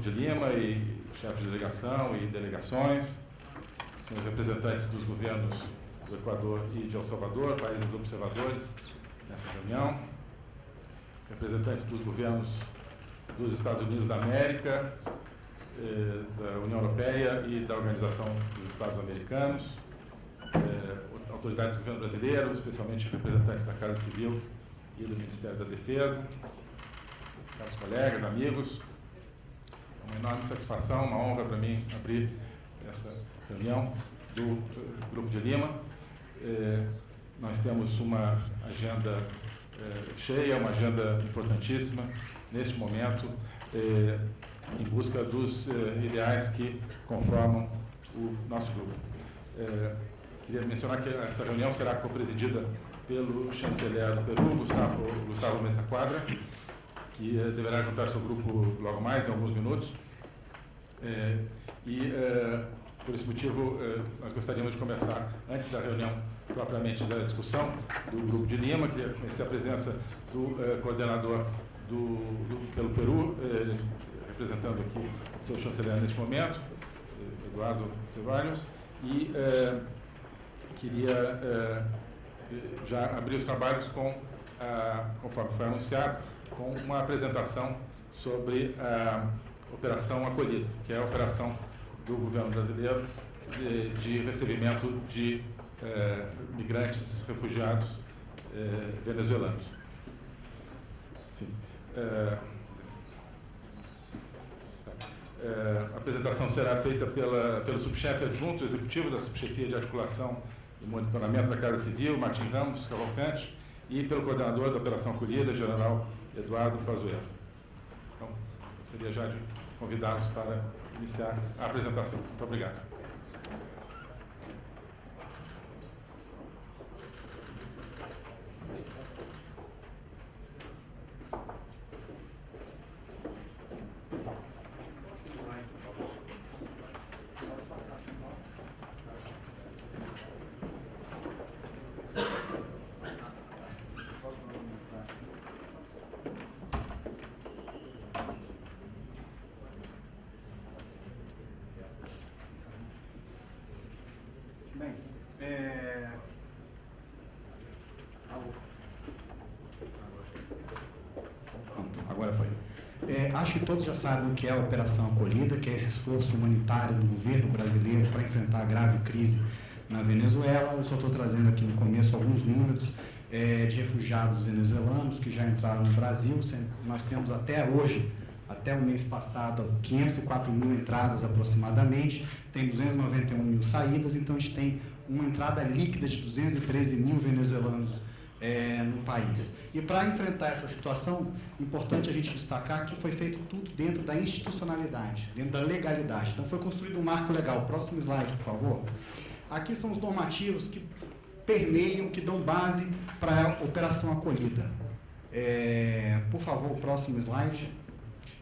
Grupo de Lima e chefes de delegação e delegações, senhores representantes dos governos do Equador e de El Salvador, países observadores nessa reunião, representantes dos governos dos Estados Unidos da América, eh, da União Europeia e da Organização dos Estados Americanos, eh, autoridades do governo brasileiro, especialmente representantes da Casa Civil e do Ministério da Defesa, caros colegas, amigos, uma enorme satisfação, uma honra para mim abrir essa reunião do eh, Grupo de Lima. Eh, nós temos uma agenda eh, cheia, uma agenda importantíssima neste momento, eh, em busca dos ideais que conformam o nosso grupo. Queria mencionar que essa reunião será co-presidida pelo chanceler do Peru, Gustavo, Gustavo Mensa Quadra, que eh, deverá juntar seu grupo logo mais, em alguns minutos. Eh, e, por esse motivo, nós gostaríamos de começar, antes da reunião propriamente da discussão do Grupo de Lima, queria conhecer a presença do coordenador do, do, pelo Peru, representando aqui o seu chanceler neste momento, Eduardo Cevalhos, e queria já abrir os trabalhos com, conforme foi anunciado, com uma apresentação sobre a Operação Acolhida, que é a operação do governo brasileiro de, de recebimento de eh, migrantes, refugiados eh, venezuelanos. Sim. Eh, a apresentação será feita pela, pelo subchefe adjunto executivo da subchefia de articulação e monitoramento da Casa Civil, Martim Ramos Cavalcante, e pelo coordenador da Operação Acolhida, general Eduardo Pazuello. Então, gostaria já de convidá-los para iniciar a apresentação. Muito obrigado. Acho que todos já sabem o que é a Operação Acolhida, que é esse esforço humanitário do governo brasileiro para enfrentar a grave crise na Venezuela. Eu só estou trazendo aqui no começo alguns números é, de refugiados venezuelanos que já entraram no Brasil. Nós temos até hoje, até o mês passado, 504 mil entradas aproximadamente, tem 291 mil saídas, então a gente tem uma entrada líquida de 213 mil venezuelanos é, no país. E para enfrentar essa situação, importante a gente destacar que foi feito tudo dentro da institucionalidade, dentro da legalidade. Então foi construído um marco legal. Próximo slide, por favor. Aqui são os normativos que permeiam, que dão base para a operação acolhida. É, por favor, próximo slide.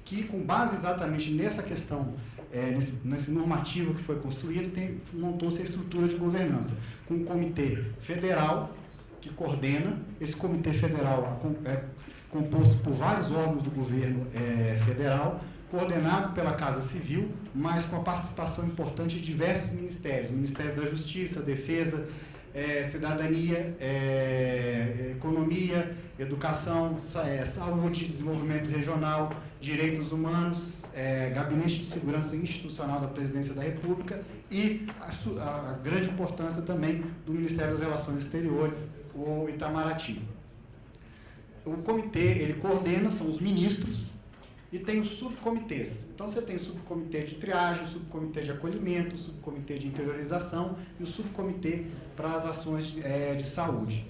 Que com base exatamente nessa questão, é, nesse, nesse, normativo que foi construído, montou-se a estrutura de governança, com um comitê federal que coordena. Esse comitê federal é composto por vários órgãos do governo é, federal, coordenado pela Casa Civil, mas com a participação importante de diversos ministérios, Ministério da Justiça, Defesa, é, Cidadania, é, Economia, Educação, é, Saúde, Desenvolvimento Regional, Direitos Humanos, é, Gabinete de Segurança Institucional da Presidência da República e a, a grande importância também do Ministério das Relações Exteriores, o Itamaraty. O comitê, ele coordena, são os ministros, e tem os subcomitês. Então você tem o subcomitê de triagem, o subcomitê de acolhimento, o subcomitê de interiorização e o subcomitê para as ações de, é, de saúde.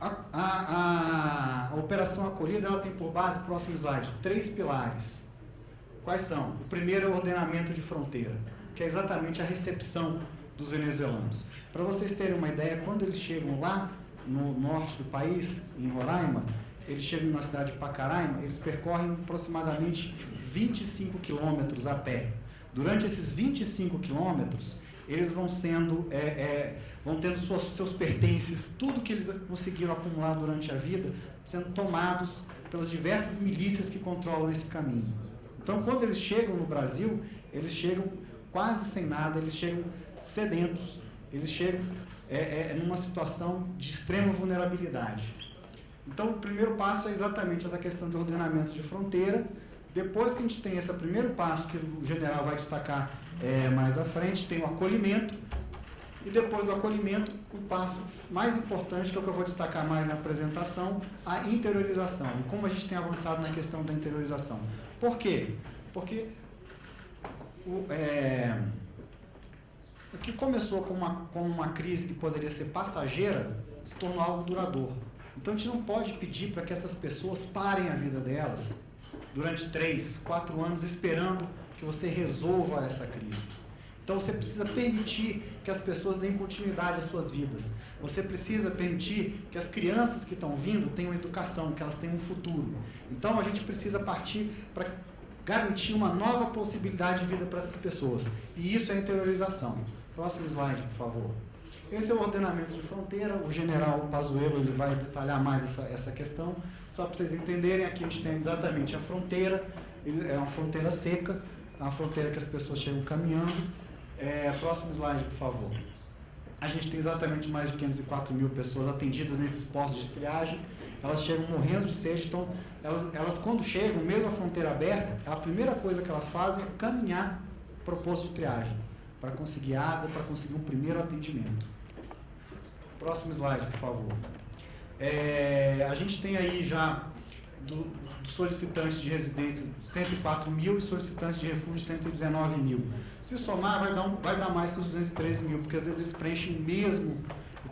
A, a, a, operação acolhida ela tem por base, próximo slide, três pilares. Quais são? O primeiro é o ordenamento de fronteira, que é exatamente a recepção dos venezuelanos. Para vocês terem uma ideia, quando eles chegam lá no norte do país, em Roraima, eles chegam na cidade de Pacaraima, eles percorrem aproximadamente 25 quilômetros a pé. Durante esses 25 quilômetros, eles vão sendo, é, é, vão tendo suas, seus pertences, tudo que eles conseguiram acumular durante a vida, sendo tomados pelas diversas milícias que controlam esse caminho. Então, quando eles chegam no Brasil, eles chegam quase sem nada, eles chegam sedentos, eles chegam é, é, numa situação de extrema vulnerabilidade. Então, o primeiro passo é exatamente essa questão de ordenamento de fronteira. Depois que a gente tem esse primeiro passo, que o general vai destacar é, mais à frente, tem o acolhimento. E depois do acolhimento, o passo mais importante, que é o que eu vou destacar mais na apresentação, a interiorização. E como a gente tem avançado na questão da interiorização. Por quê? Porque o, é, o que começou com uma, com uma crise que poderia ser passageira, se tornou algo duradouro. Então a gente não pode pedir para que essas pessoas parem a vida delas durante três, quatro anos esperando que você resolva essa crise. Então você precisa permitir que as pessoas deem continuidade às suas vidas. Você precisa permitir que as crianças que estão vindo tenham educação, que elas tenham um futuro. Então a gente precisa partir para garantir uma nova possibilidade de vida para essas pessoas. E isso é interiorização. Próximo slide, por favor. Esse é o ordenamento de fronteira. O general Pazuello ele vai detalhar mais essa, essa questão. Só para vocês entenderem, aqui a gente tem exatamente a fronteira. É uma fronteira seca, é uma fronteira que as pessoas chegam caminhando. É, próximo slide, por favor. A gente tem exatamente mais de 504 mil pessoas atendidas nesses postos de triagem. Elas chegam morrendo de sede, então elas, elas quando chegam, mesmo a fronteira aberta, a primeira coisa que elas fazem é caminhar para o posto de triagem para conseguir água, para conseguir um primeiro atendimento. Próximo slide, por favor. É, a gente tem aí já do, do solicitantes de residência 104 mil e solicitantes de refúgio 119 mil. Se somar, vai dar, um, vai dar mais que os 213 mil, porque às vezes eles preenchem mesmo,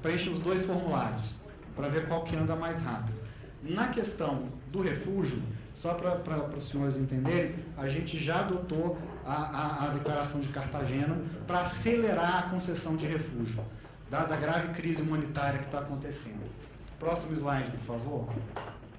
preenchem os dois formulários, para ver qual que anda mais rápido. Na questão do refúgio, só para os senhores entenderem, a gente já adotou a, a, a declaração de Cartagena para acelerar a concessão de refúgio, dada a grave crise humanitária que está acontecendo. Próximo slide, por favor.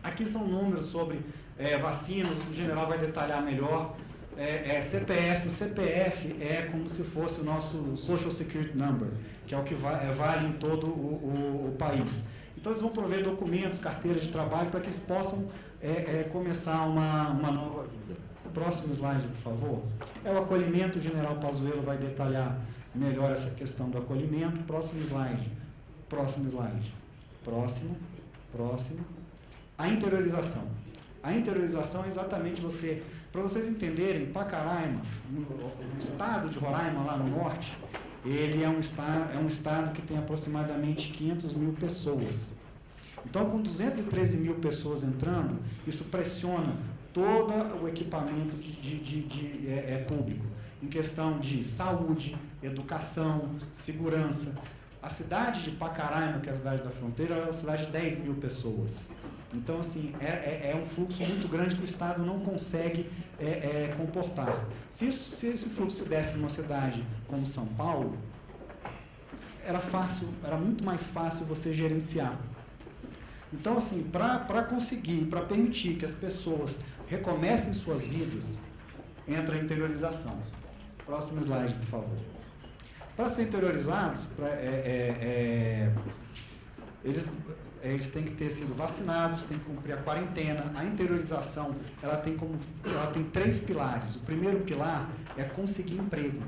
Aqui são números sobre é, vacinas, o general vai detalhar melhor. É, é, CPF, o CPF é como se fosse o nosso Social Security Number, que é o que vai, é, vale em todo o, o, o país. Então eles vão prover documentos, carteiras de trabalho, para que eles possam é, é, começar uma, uma nova vida. Próximo slide, por favor. É o acolhimento, o general Pazuello vai detalhar melhor essa questão do acolhimento. Próximo slide. Próximo slide. Próximo. Próximo. A interiorização. A interiorização é exatamente você, para vocês entenderem, Pacaraima, o estado de Roraima, lá no norte, ele é um, estado, é um estado que tem aproximadamente 500 mil pessoas. Então, com 213 mil pessoas entrando, isso pressiona todo o equipamento de, de, de, é, é, público, em questão de saúde, educação, segurança. A cidade de Pacaraima, que é a cidade da fronteira, é uma cidade de 10 mil pessoas. Então, assim, é, é, é, um fluxo muito grande que o Estado não consegue é, é comportar. Se, se esse fluxo se desse numa cidade como São Paulo, era fácil, era muito mais fácil você gerenciar. Então, assim, para conseguir, para permitir que as pessoas recomecem suas vidas, entra a interiorização. Próximo slide, por favor. Para ser interiorizado, pra, é, é, é, eles, eles têm que ter sido vacinados, têm que cumprir a quarentena. A interiorização, ela tem, como, ela tem três pilares. O primeiro pilar é conseguir emprego.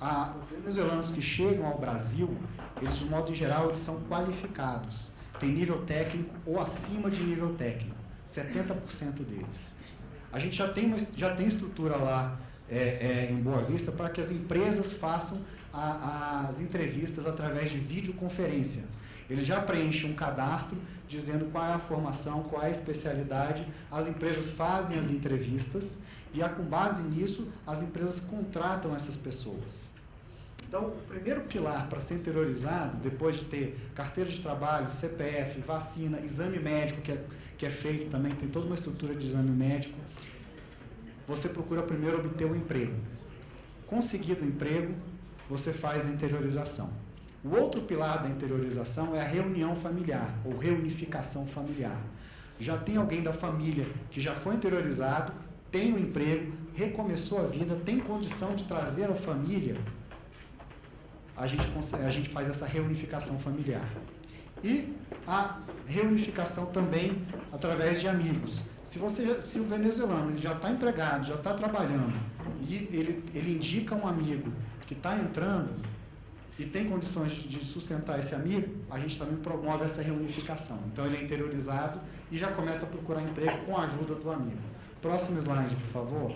A, os venezuelanos que chegam ao Brasil, eles, de modo geral, eles são qualificados tem nível técnico ou acima de nível técnico, 70% deles. A gente já tem, uma, já tem estrutura lá é, é, em Boa Vista para que as empresas façam a, as entrevistas através de videoconferência. Eles já preenchem um cadastro dizendo qual é a formação, qual é a especialidade, as empresas fazem as entrevistas e, com base nisso, as empresas contratam essas pessoas. Então, o primeiro pilar para ser interiorizado, depois de ter carteira de trabalho, CPF, vacina, exame médico, que é, que é feito também, tem toda uma estrutura de exame médico, você procura primeiro obter o um emprego. Conseguido o emprego, você faz a interiorização. O outro pilar da interiorização é a reunião familiar, ou reunificação familiar. Já tem alguém da família que já foi interiorizado, tem um emprego, recomeçou a vida, tem condição de trazer a família a gente, a gente faz essa reunificação familiar. E a reunificação também através de amigos. Se, você, se o venezuelano ele já está empregado, já está trabalhando, e ele, ele indica um amigo que está entrando e tem condições de sustentar esse amigo, a gente também promove essa reunificação. Então ele é interiorizado e já começa a procurar emprego com a ajuda do amigo. Próximo slide, por favor.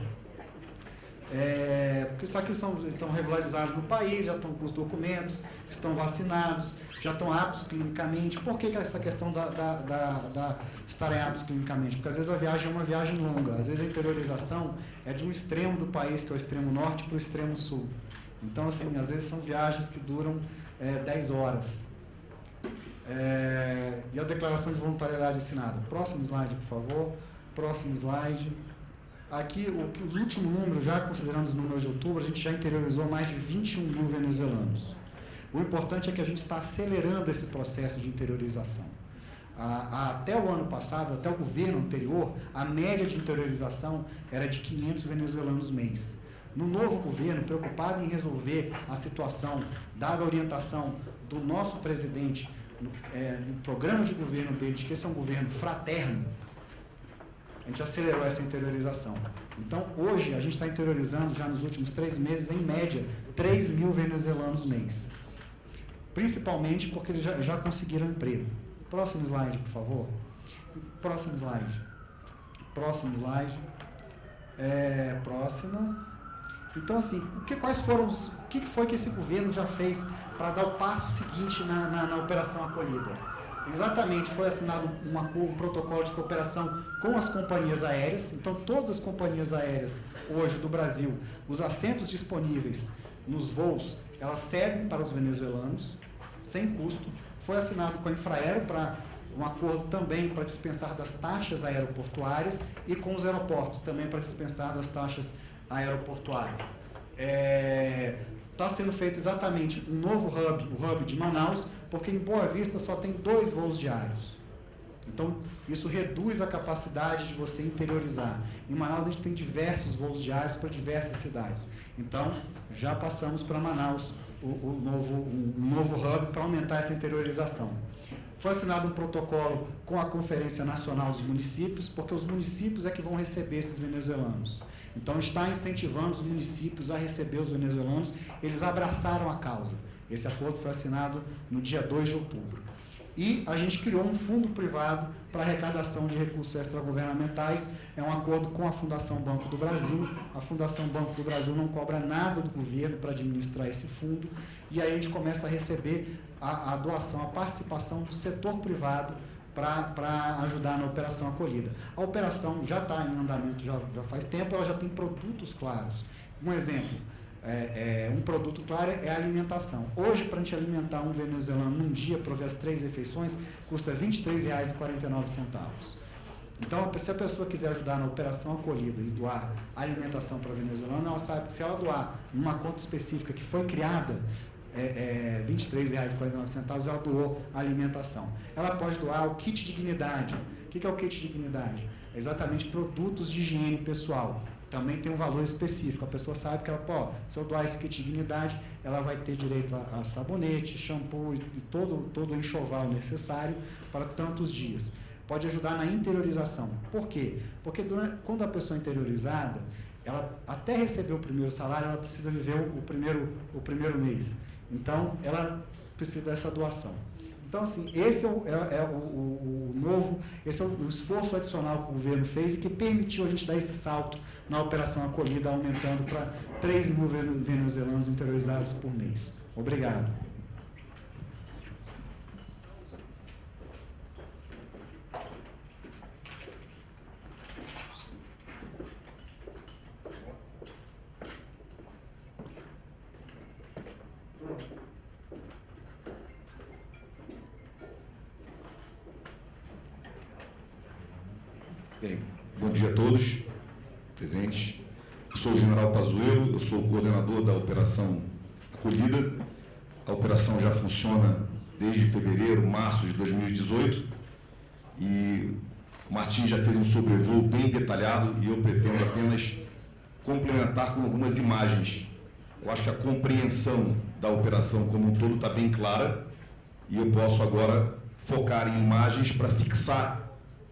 É, porque só que são, estão regularizados no país, já estão com os documentos, estão vacinados, já estão aptos clinicamente. Por que, que essa questão da, da, da, da estarem aptos clinicamente? Porque às vezes a viagem é uma viagem longa, às vezes a interiorização é de um extremo do país, que é o extremo norte, para o extremo sul. Então, assim, às vezes são viagens que duram é, 10 horas. É, e a declaração de voluntariedade assinada. Próximo slide, por favor. Próximo slide. Aqui, o, os últimos números, já considerando os números de outubro, a gente já interiorizou mais de 21 mil venezuelanos. O importante é que a gente está acelerando esse processo de interiorização. até o ano passado, até o governo anterior, a média de interiorização era de 500 venezuelanos mês. No novo governo, preocupado em resolver a situação, dada a orientação do nosso presidente no, é, no programa de governo dele, de que esse é um governo fraterno, a gente acelerou essa interiorização. Então, hoje, a gente está interiorizando, já nos últimos três meses, em média, 3 mil venezuelanos mês. Principalmente porque eles já, já conseguiram emprego. Próximo slide, por favor. Próximo slide. Próximo slide. É, próximo. Então, assim, o que, quais foram os, o que foi que esse governo já fez para dar o passo seguinte na, na, na operação acolhida? Exatamente, foi assinado uma, um protocolo de cooperação com as companhias aéreas. Então, todas as companhias aéreas hoje do Brasil, os assentos disponíveis nos voos, elas cedem para os venezuelanos, sem custo. Foi assinado com a Infraero para um acordo também para dispensar das taxas aeroportuárias e com os aeroportos também para dispensar das taxas aeroportuárias. É, tá sendo feito exatamente um novo hub, o hub de Manaus, porque em Boa Vista só tem dois voos diários. Então, isso reduz a capacidade de você interiorizar. Em Manaus, a gente tem diversos voos diários para diversas cidades. Então, já passamos para Manaus o, o novo, um novo hub para aumentar essa interiorização. Foi assinado um protocolo com a Conferência Nacional dos Municípios, porque os municípios é que vão receber esses venezuelanos. Então, está incentivando os municípios a receber os venezuelanos. Eles abraçaram a causa. Esse acordo foi assinado no dia 2 de outubro. E a gente criou um fundo privado para arrecadação de recursos extragovernamentais. É um acordo com a Fundação Banco do Brasil. A Fundação Banco do Brasil não cobra nada do governo para administrar esse fundo. E aí a gente começa a receber a, a doação, a participação do setor privado para ajudar na operação acolhida. A operação já está em andamento já, já faz tempo, ela já tem produtos claros. Um exemplo, é, é, um produto claro é a alimentação. Hoje, para a gente alimentar um venezuelano num dia, prover as três refeições, custa R$ 23,49. Então, se a pessoa quiser ajudar na operação acolhida e doar alimentação para venezuelano, ela sabe que se ela doar numa conta específica que foi criada, é, é, R$ 23,49, ela doou a alimentação. Ela pode doar o kit dignidade. O que é o kit dignidade? É exatamente produtos de higiene pessoal. Também tem um valor específico. A pessoa sabe que ela, pô, se eu doar esse kit dignidade, ela vai ter direito a, a sabonete, shampoo e, todo, todo o enxoval necessário para tantos dias. Pode ajudar na interiorização. Por quê? Porque durante, quando a pessoa é interiorizada, ela até receber o primeiro salário, ela precisa viver o, o primeiro, o primeiro mês. Então, ela precisa dessa doação. Então, assim, esse é o, é, é o, o, o, novo, esse é o esforço adicional que o governo fez e que permitiu a gente dar esse salto na operação acolhida, aumentando para 3 mil venezuelanos interiorizados por mês. Obrigado. Bem, bom dia a todos presentes. Sou o General Pazuello, eu sou o coordenador da Operação Acolhida. A operação já funciona desde fevereiro, março de 2018 e o Martim já fez um sobrevoo bem detalhado e eu pretendo apenas complementar com algumas imagens Eu acho que a compreensão da operação como um todo está bem clara e eu posso agora focar em imagens para fixar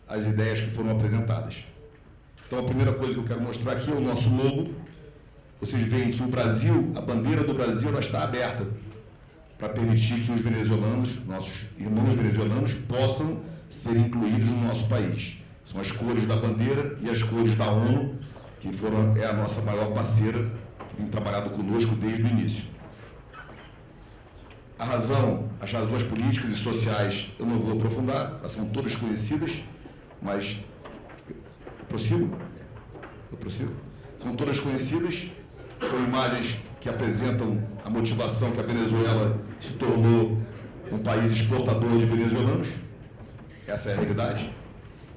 as ideias que foram apresentadas. Então, a primeira coisa que eu quero mostrar aqui é o nosso logo. Vocês veem que o Brasil, a bandeira do Brasil, ela está aberta para permitir que os venezuelanos, nossos irmãos venezuelanos, possam ser incluídos no nosso país. São as cores da bandeira e as cores da ONU, que foram, é a nossa maior parceira, que tem trabalhado conosco desde o início. A razão, as razões políticas e sociais, eu não vou aprofundar, elas são todas conhecidas, mas eu prossigo? Eu prossigo? São todas conhecidas, são imagens que apresentam a motivação que a Venezuela se tornou um país exportador de venezuelanos. Essa é a realidade.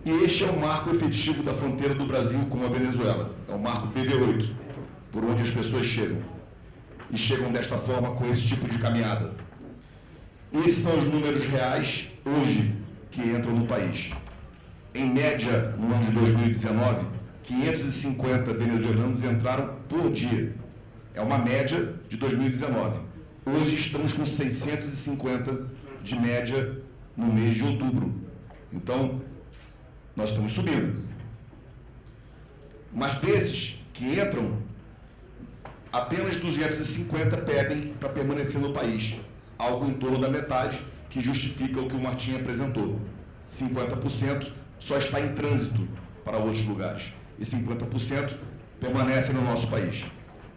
E este é o marco efetivo da fronteira do Brasil com a Venezuela. É o marco PV8, por onde as pessoas chegam. E chegam desta forma com esse tipo de caminhada. Esses são os números reais hoje que entram no país. Em média, no ano de 2019, 550 venezuelanos entraram por dia. É uma média de 2019. Hoje estamos com 650 de média no mês de outubro. Então, nós estamos subindo. Mas desses que entram, apenas 250 pedem para permanecer no país. Algo em torno da metade que justifica o que o Martim apresentou. 50% só está em trânsito para outros lugares. E 50% permanece no nosso país,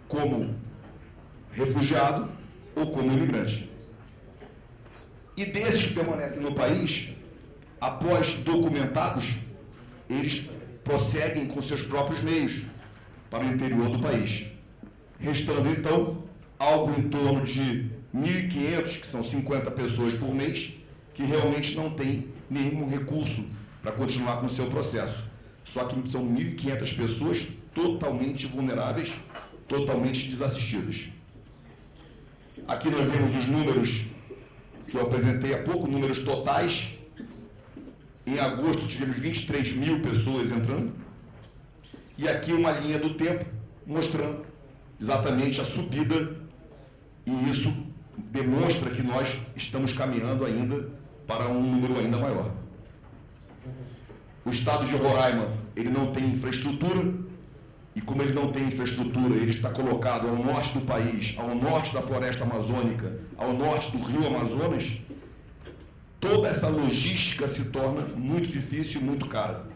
como refugiado ou como imigrante. E desses que permanecem no país, após documentados, eles prosseguem com seus próprios meios para o interior do país. Restando, então, algo em torno de 1.500, que são 50 pessoas por mês, que realmente não têm nenhum recurso para continuar com o seu processo. Só que são 1.500 pessoas totalmente vulneráveis, totalmente desassistidas. Aqui nós vemos os números que eu apresentei há pouco, números totais em agosto tivemos 23 mil pessoas entrando. E aqui uma linha do tempo mostrando exatamente a subida. E isso demonstra que nós estamos caminhando ainda para um número ainda maior. O estado de Roraima, ele não tem infraestrutura, e como ele não tem infraestrutura, ele está colocado ao norte do país, ao norte da floresta amazônica, ao norte do rio Amazonas, toda essa logística se torna muito difícil e muito cara.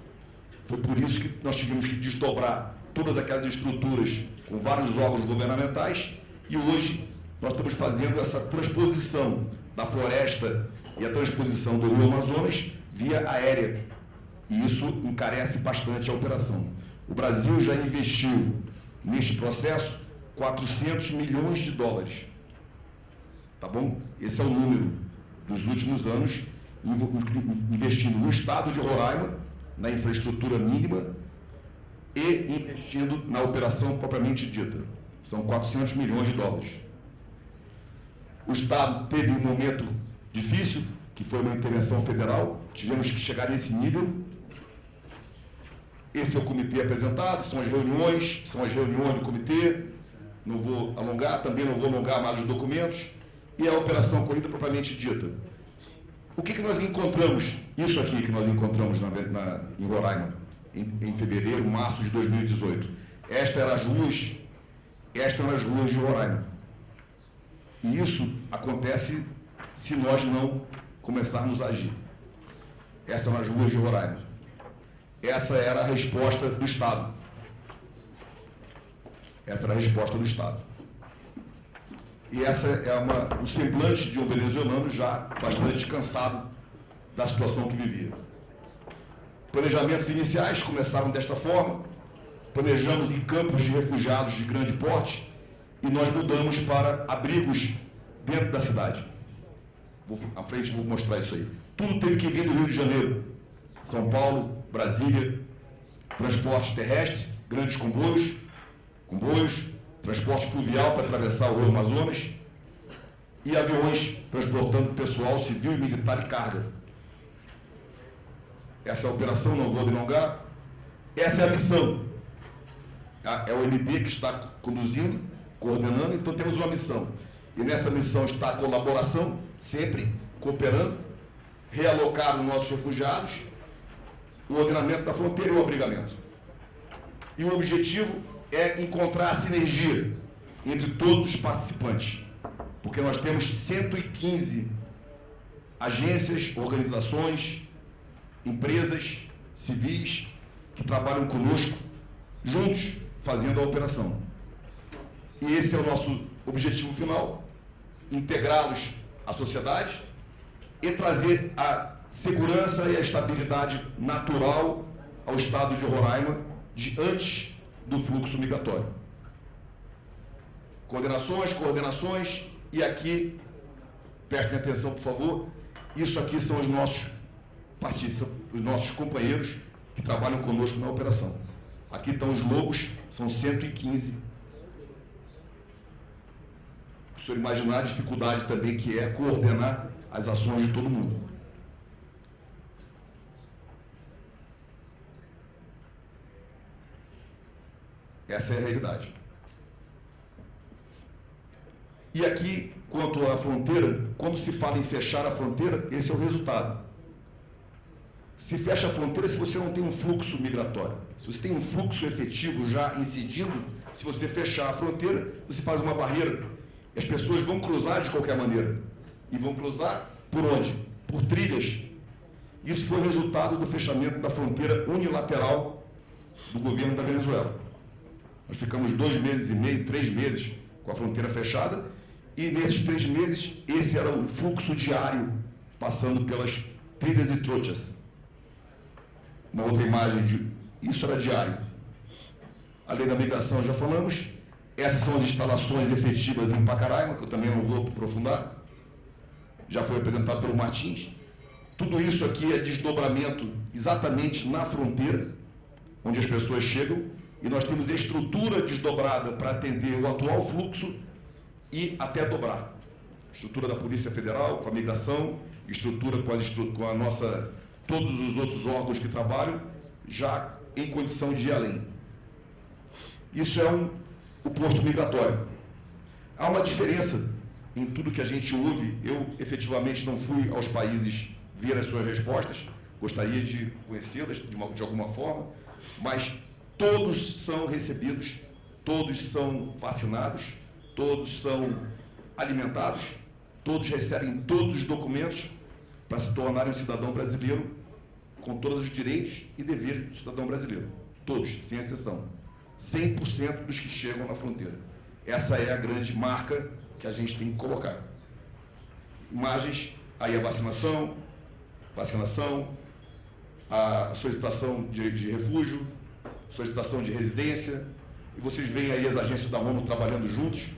Foi por isso que nós tivemos que desdobrar todas aquelas estruturas com vários órgãos governamentais e hoje nós estamos fazendo essa transposição da floresta e a transposição do Rio Amazonas via aérea. E isso encarece bastante a operação. O Brasil já investiu neste processo 400 milhões de dólares. Tá bom? Esse é o número dos últimos anos, investindo no estado de Roraima, na infraestrutura mínima e investindo na operação propriamente dita. São 400 milhões de dólares. O Estado teve um momento difícil, que foi uma intervenção federal, tivemos que chegar nesse nível. Esse é o comitê apresentado, são as reuniões, são as reuniões do comitê. Não vou alongar, também não vou alongar mais os documentos e a operação acolhida propriamente dita. O que, que nós encontramos, isso aqui que nós encontramos na, na, em Roraima, em, em, fevereiro, março de 2018? Esta era as ruas, estas eram as ruas de Roraima. E isso acontece se nós não começarmos a agir. Essas eram as ruas de Roraima. Essa era a resposta do Estado. Essa era a resposta do Estado. E essa é uma, o semblante de um venezuelano já bastante cansado da situação que vivia. Planejamentos iniciais começaram desta forma. Planejamos em campos de refugiados de grande porte e nós mudamos para abrigos dentro da cidade. Vou, à frente vou mostrar isso aí. Tudo teve que vir do Rio de Janeiro. São Paulo, Brasília, transporte terrestre, grandes comboios, comboios, transporte fluvial para atravessar o Rio Amazonas e aviões transportando pessoal civil e militar e carga. Essa é a operação, não vou delongar. Essa é a missão. É o MD que está conduzindo coordenando, então temos uma missão. E nessa missão está a colaboração, sempre cooperando, realocar os nossos refugiados, o ordenamento da fronteira e o abrigamento. E o objetivo é encontrar a sinergia entre todos os participantes, porque nós temos 115 agências, organizações, empresas civis que trabalham conosco, juntos, fazendo a operação. E esse é o nosso objetivo final, integrá-los à sociedade e trazer a segurança e a estabilidade natural ao estado de Roraima de antes do fluxo migratório. Coordenações, coordenações, e aqui, prestem atenção, por favor, isso aqui são os nossos os nossos companheiros que trabalham conosco na operação. Aqui estão os lobos, são 115. O senhor imaginar a dificuldade também que é coordenar as ações de todo mundo. Essa é a realidade. E aqui, quanto à fronteira, quando se fala em fechar a fronteira, esse é o resultado. Se fecha a fronteira se você não tem um fluxo migratório. Se você tem um fluxo efetivo já incidindo, se você fechar a fronteira, você faz uma barreira. E as pessoas vão cruzar de qualquer maneira. E vão cruzar por onde? Por trilhas. Isso foi resultado do fechamento da fronteira unilateral do governo da Venezuela. Nós ficamos dois meses e meio, três meses com a fronteira fechada, e nesses três meses, esse era o fluxo diário passando pelas trilhas e trochas. Uma outra imagem, de, isso era diário. A lei da migração já falamos. Essas são as instalações efetivas em Pacaraima, que eu também não vou aprofundar. Já foi apresentado pelo Martins. Tudo isso aqui é desdobramento exatamente na fronteira, onde as pessoas chegam, e nós temos estrutura desdobrada para atender o atual fluxo e até dobrar. Estrutura da Polícia Federal, com a migração, estrutura com, as, com a nossa, todos os outros órgãos que trabalham, já em condição de ir além. Isso é um, o posto migratório. Há uma diferença em tudo que a gente ouve. Eu, efetivamente, não fui aos países ver as suas respostas, gostaria de conhecê-las de, de alguma forma, mas todos são recebidos, todos são vacinados, todos são alimentados, todos recebem todos os documentos para se tornarem um cidadão brasileiro com todos os direitos e deveres do cidadão brasileiro. Todos, sem exceção. 100% dos que chegam na fronteira. Essa é a grande marca que a gente tem que colocar. Imagens, aí a vacinação, vacinação, a solicitação de, de refúgio, solicitação de residência, e vocês veem aí as agências da ONU trabalhando juntos,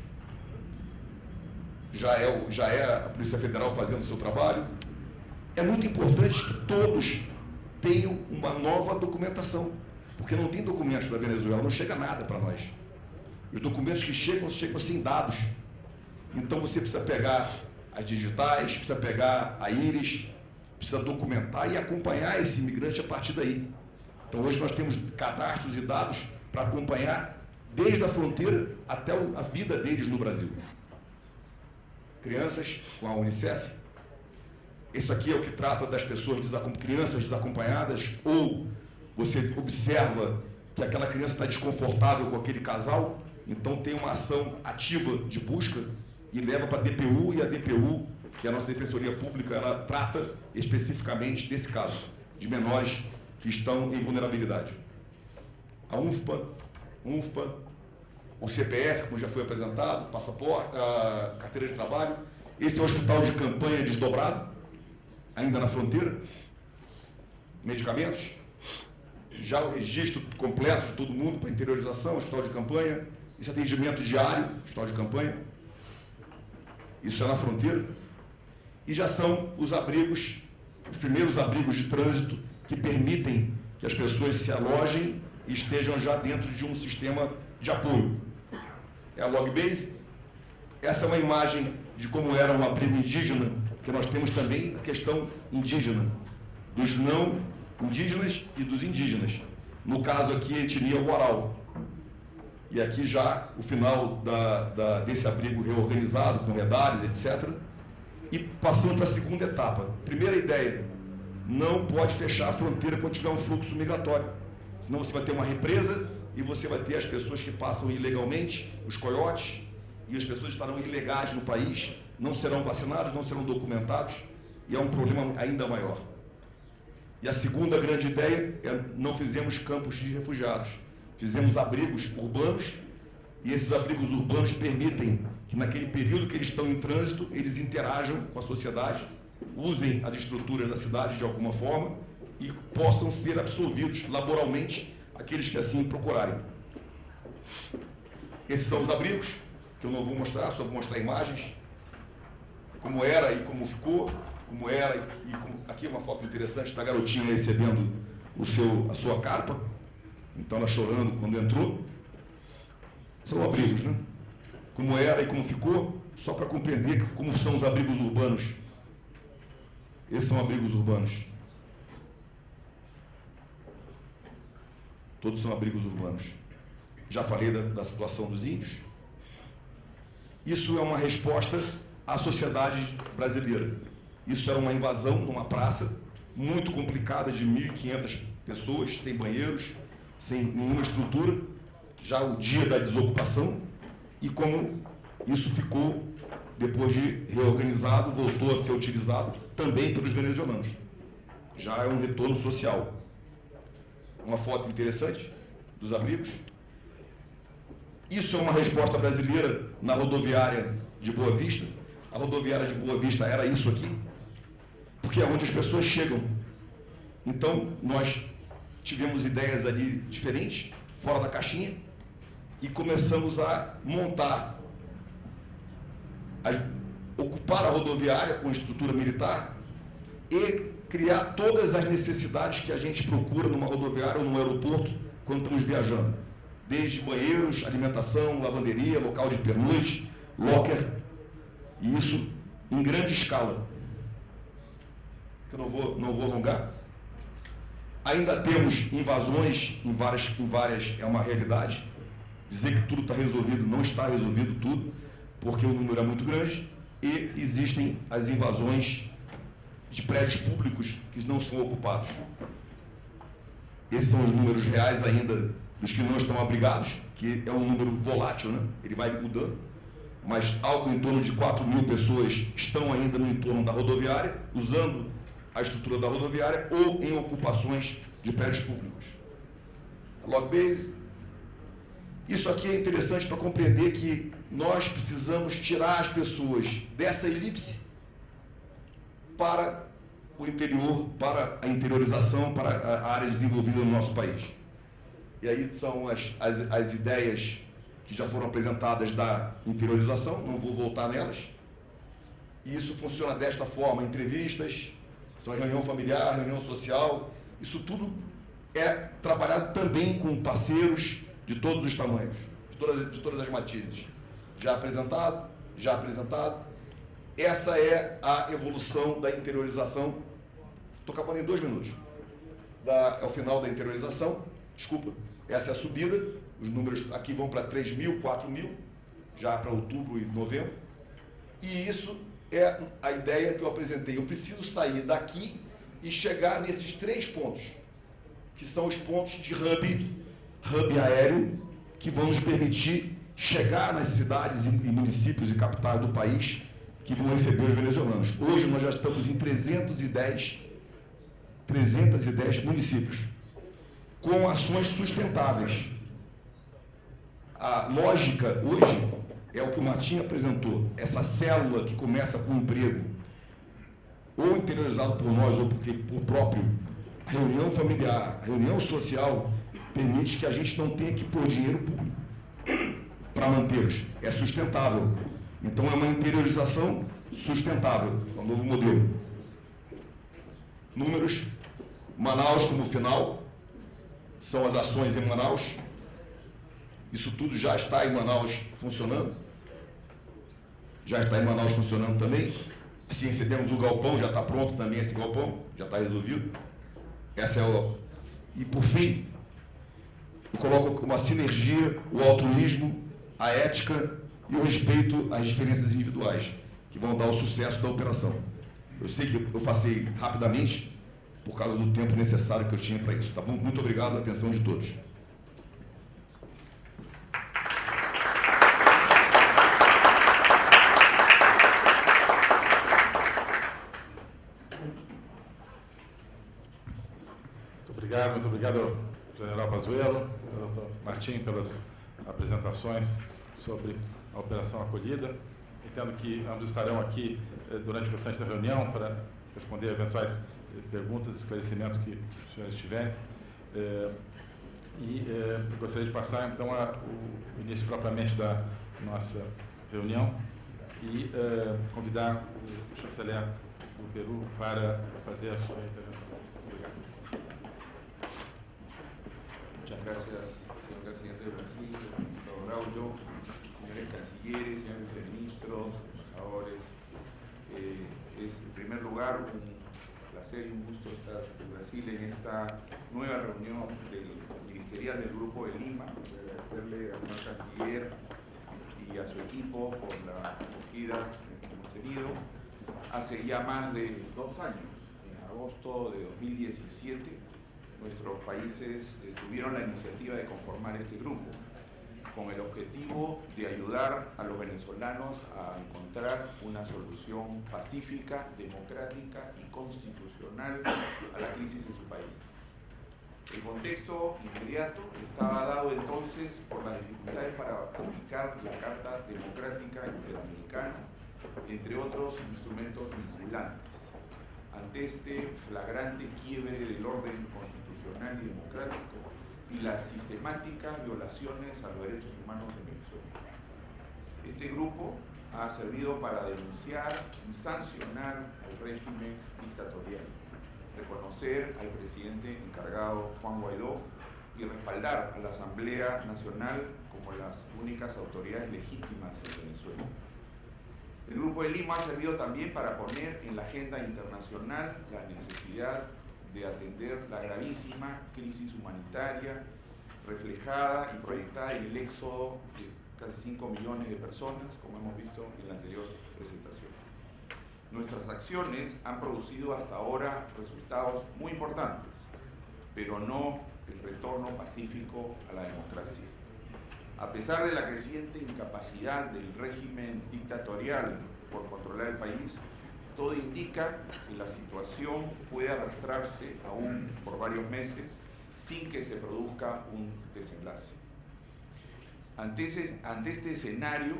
já é, já é a Polícia Federal fazendo o seu trabalho. É muito importante que todos tenham uma nova documentação, porque não tem documentos da Venezuela, não chega nada para nós. Os documentos que chegam, chegam sem dados. Então você precisa pegar as digitais, precisa pegar a íris, precisa documentar e acompanhar esse imigrante a partir daí. Então hoje nós temos cadastros e dados para acompanhar desde a fronteira até a vida deles no Brasil crianças com a Unicef. Isso aqui é o que trata das pessoas, crianças desacompanhadas, ou você observa que aquela criança está desconfortável com aquele casal, então tem uma ação ativa de busca e leva para a DPU, e a DPU, que é a nossa Defensoria Pública, ela trata especificamente desse caso, de menores que estão em vulnerabilidade. A UNFPA, UNFPA o CPF, como já foi apresentado, passaporte, a carteira de trabalho. Esse é o hospital de campanha desdobrado, ainda na fronteira. Medicamentos. Já o registro completo de todo mundo para interiorização, hospital de campanha. Esse atendimento diário, hospital de campanha. Isso é na fronteira. E já são os abrigos, os primeiros abrigos de trânsito que permitem que as pessoas se alojem e estejam já dentro de um sistema de apoio é a Logbase. Essa é uma imagem de como era um abrigo indígena, que nós temos também a questão indígena, dos não indígenas e dos indígenas. No caso aqui, etnia Guaral. E aqui já o final da, da, desse abrigo reorganizado, com redares, etc. E passando para a segunda etapa. Primeira ideia, não pode fechar a fronteira quando tiver um fluxo migratório. Senão você vai ter uma represa e você vai ter as pessoas que passam ilegalmente, os coiotes, e as pessoas estarão ilegais no país, não serão vacinados, não serão documentados, e é um problema ainda maior. E a segunda grande ideia é não fizemos campos de refugiados, fizemos abrigos urbanos, e esses abrigos urbanos permitem que naquele período que eles estão em trânsito, eles interajam com a sociedade, usem as estruturas da cidade de alguma forma e possam ser absorvidos laboralmente aqueles que assim procurarem. Esses são os abrigos, que eu não vou mostrar, só vou mostrar imagens, como era e como ficou, como era e como... aqui é uma foto interessante da garotinha recebendo o seu, a sua carpa, então ela chorando quando entrou. São abrigos, né? Como era e como ficou, só para compreender como são os abrigos urbanos. Esses são abrigos urbanos. Todos são abrigos urbanos. Já falei da, da situação dos índios. Isso é uma resposta à sociedade brasileira. Isso era uma invasão numa praça muito complicada de 1.500 pessoas, sem banheiros, sem nenhuma estrutura, já o dia da desocupação, e como isso ficou, depois de reorganizado, voltou a ser utilizado também pelos venezuelanos. Já é um retorno social uma foto interessante dos abrigos. Isso é uma resposta brasileira na rodoviária de Boa Vista. A rodoviária de Boa Vista era isso aqui, porque é onde as pessoas chegam. Então, nós tivemos ideias ali diferentes, fora da caixinha, e começamos a montar, a ocupar a rodoviária com estrutura militar e criar todas as necessidades que a gente procura numa rodoviária ou num aeroporto quando estamos viajando. Desde banheiros, alimentação, lavanderia, local de pernoite, locker, e isso em grande escala. Eu não vou, não vou alongar. Ainda temos invasões em várias, em várias, é uma realidade. Dizer que tudo está resolvido, não está resolvido tudo, porque o número é muito grande, e existem as invasões de prédios públicos que não são ocupados. Esses são os números reais ainda dos que não estão abrigados, que é um número volátil, né? ele vai mudando, mas algo em torno de 4 mil pessoas estão ainda no entorno da rodoviária, usando a estrutura da rodoviária ou em ocupações de prédios públicos. Log base. Isso aqui é interessante para compreender que nós precisamos tirar as pessoas dessa elipse para o interior, para a interiorização, para a área desenvolvida no nosso país. E aí são as, as, as ideias que já foram apresentadas da interiorização, não vou voltar nelas. E isso funciona desta forma, entrevistas, são reunião familiar, reunião social, isso tudo é trabalhado também com parceiros de todos os tamanhos, de todas, de todas as matizes. Já apresentado, já apresentado, essa é a evolução da interiorização. Estou acabando em dois minutos. Da, é o final da interiorização. Desculpa. Essa é a subida. Os números aqui vão para 3 mil, 4 mil, já para outubro e novembro. E isso é a ideia que eu apresentei. Eu preciso sair daqui e chegar nesses três pontos, que são os pontos de hub, hub aéreo, que vão nos permitir chegar nas cidades e municípios e capitais do país que vão receber os venezuelanos. Hoje nós já estamos em 310, 310 municípios, com ações sustentáveis. A lógica hoje é o que o Martim apresentou, essa célula que começa com emprego, ou interiorizado por nós ou porque, por próprio, a reunião familiar, a reunião social, permite que a gente não tenha que pôr dinheiro público para mantê-los. É sustentável. Então é uma interiorização sustentável, é um novo modelo. Números, Manaus como final, são as ações em Manaus. Isso tudo já está em Manaus funcionando. Já está em Manaus funcionando também. Assim recebemos o galpão, já está pronto também esse galpão, já está resolvido. Essa é o... E por fim, eu coloco como a sinergia, o altruísmo, a ética e o respeito às diferenças individuais, que vão dar o sucesso da operação. Eu sei que eu passei rapidamente, por causa do tempo necessário que eu tinha para isso. Tá bom? Muito obrigado, atenção de todos. Muito obrigado, General Pazuello, doutor Martim, pelas apresentações sobre a Operação Acolhida. Entendo que ambos estarão aqui eh, durante o restante da reunião para responder eventuais eh, perguntas, esclarecimentos que os senhores tiverem. Eh, e gostaria de passar, então, o início propriamente da nossa reunião e convidar o chanceler do Peru para fazer a sua intervenção. Muchas gracias, señor presidente de Brasil, señor Raúl, señores cancilleres, señores ministros, embajadores. Eh, es en primer lugar un placer y un gusto estar en Brasil en esta nueva reunión del ministerial del Grupo de Lima. Agradecerle al señor canciller y a su equipo por la acogida que hemos tenido hace ya más de dos años, en agosto de 2017 nuestros países eh, tuvieron la iniciativa de conformar este grupo con el objetivo de ayudar a los venezolanos a encontrar una solución pacífica, democrática y constitucional a la crisis en su país. El contexto inmediato estaba dado entonces por las dificultades para aplicar la Carta Democrática Interamericana, entre otros instrumentos vinculantes. Ante este flagrante quiebre del orden constitucional y democrático y las sistemáticas violaciones a los derechos humanos en Venezuela. Este grupo ha servido para denunciar y sancionar al régimen dictatorial, reconocer al presidente encargado Juan Guaidó y respaldar a la Asamblea Nacional como las únicas autoridades legítimas en Venezuela. El Grupo de Lima ha servido también para poner en la agenda internacional la necesidad de atender la gravísima crisis humanitaria reflejada y proyectada en el éxodo de casi 5 millones de personas, como hemos visto en la anterior presentación. Nuestras acciones han producido hasta ahora resultados muy importantes, pero no el retorno pacífico a la democracia. A pesar de la creciente incapacidad del régimen dictatorial por controlar el país, todo indica que la situación puede arrastrarse aún por varios meses sin que se produzca un desenlace. Ante, ante este escenario,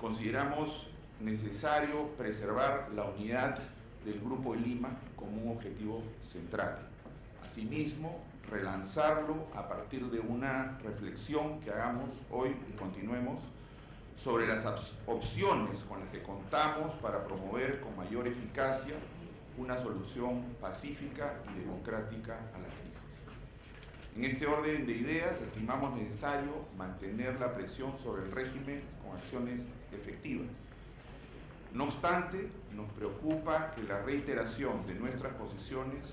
consideramos necesario preservar la unidad del Grupo de Lima como un objetivo central. Asimismo, relanzarlo a partir de una reflexión que hagamos hoy y continuemos sobre las opciones con las que contamos para promover con mayor eficacia una solución pacífica y democrática a la crisis. En este orden de ideas, estimamos necesario mantener la presión sobre el régimen con acciones efectivas. No obstante, nos preocupa que la reiteración de nuestras posiciones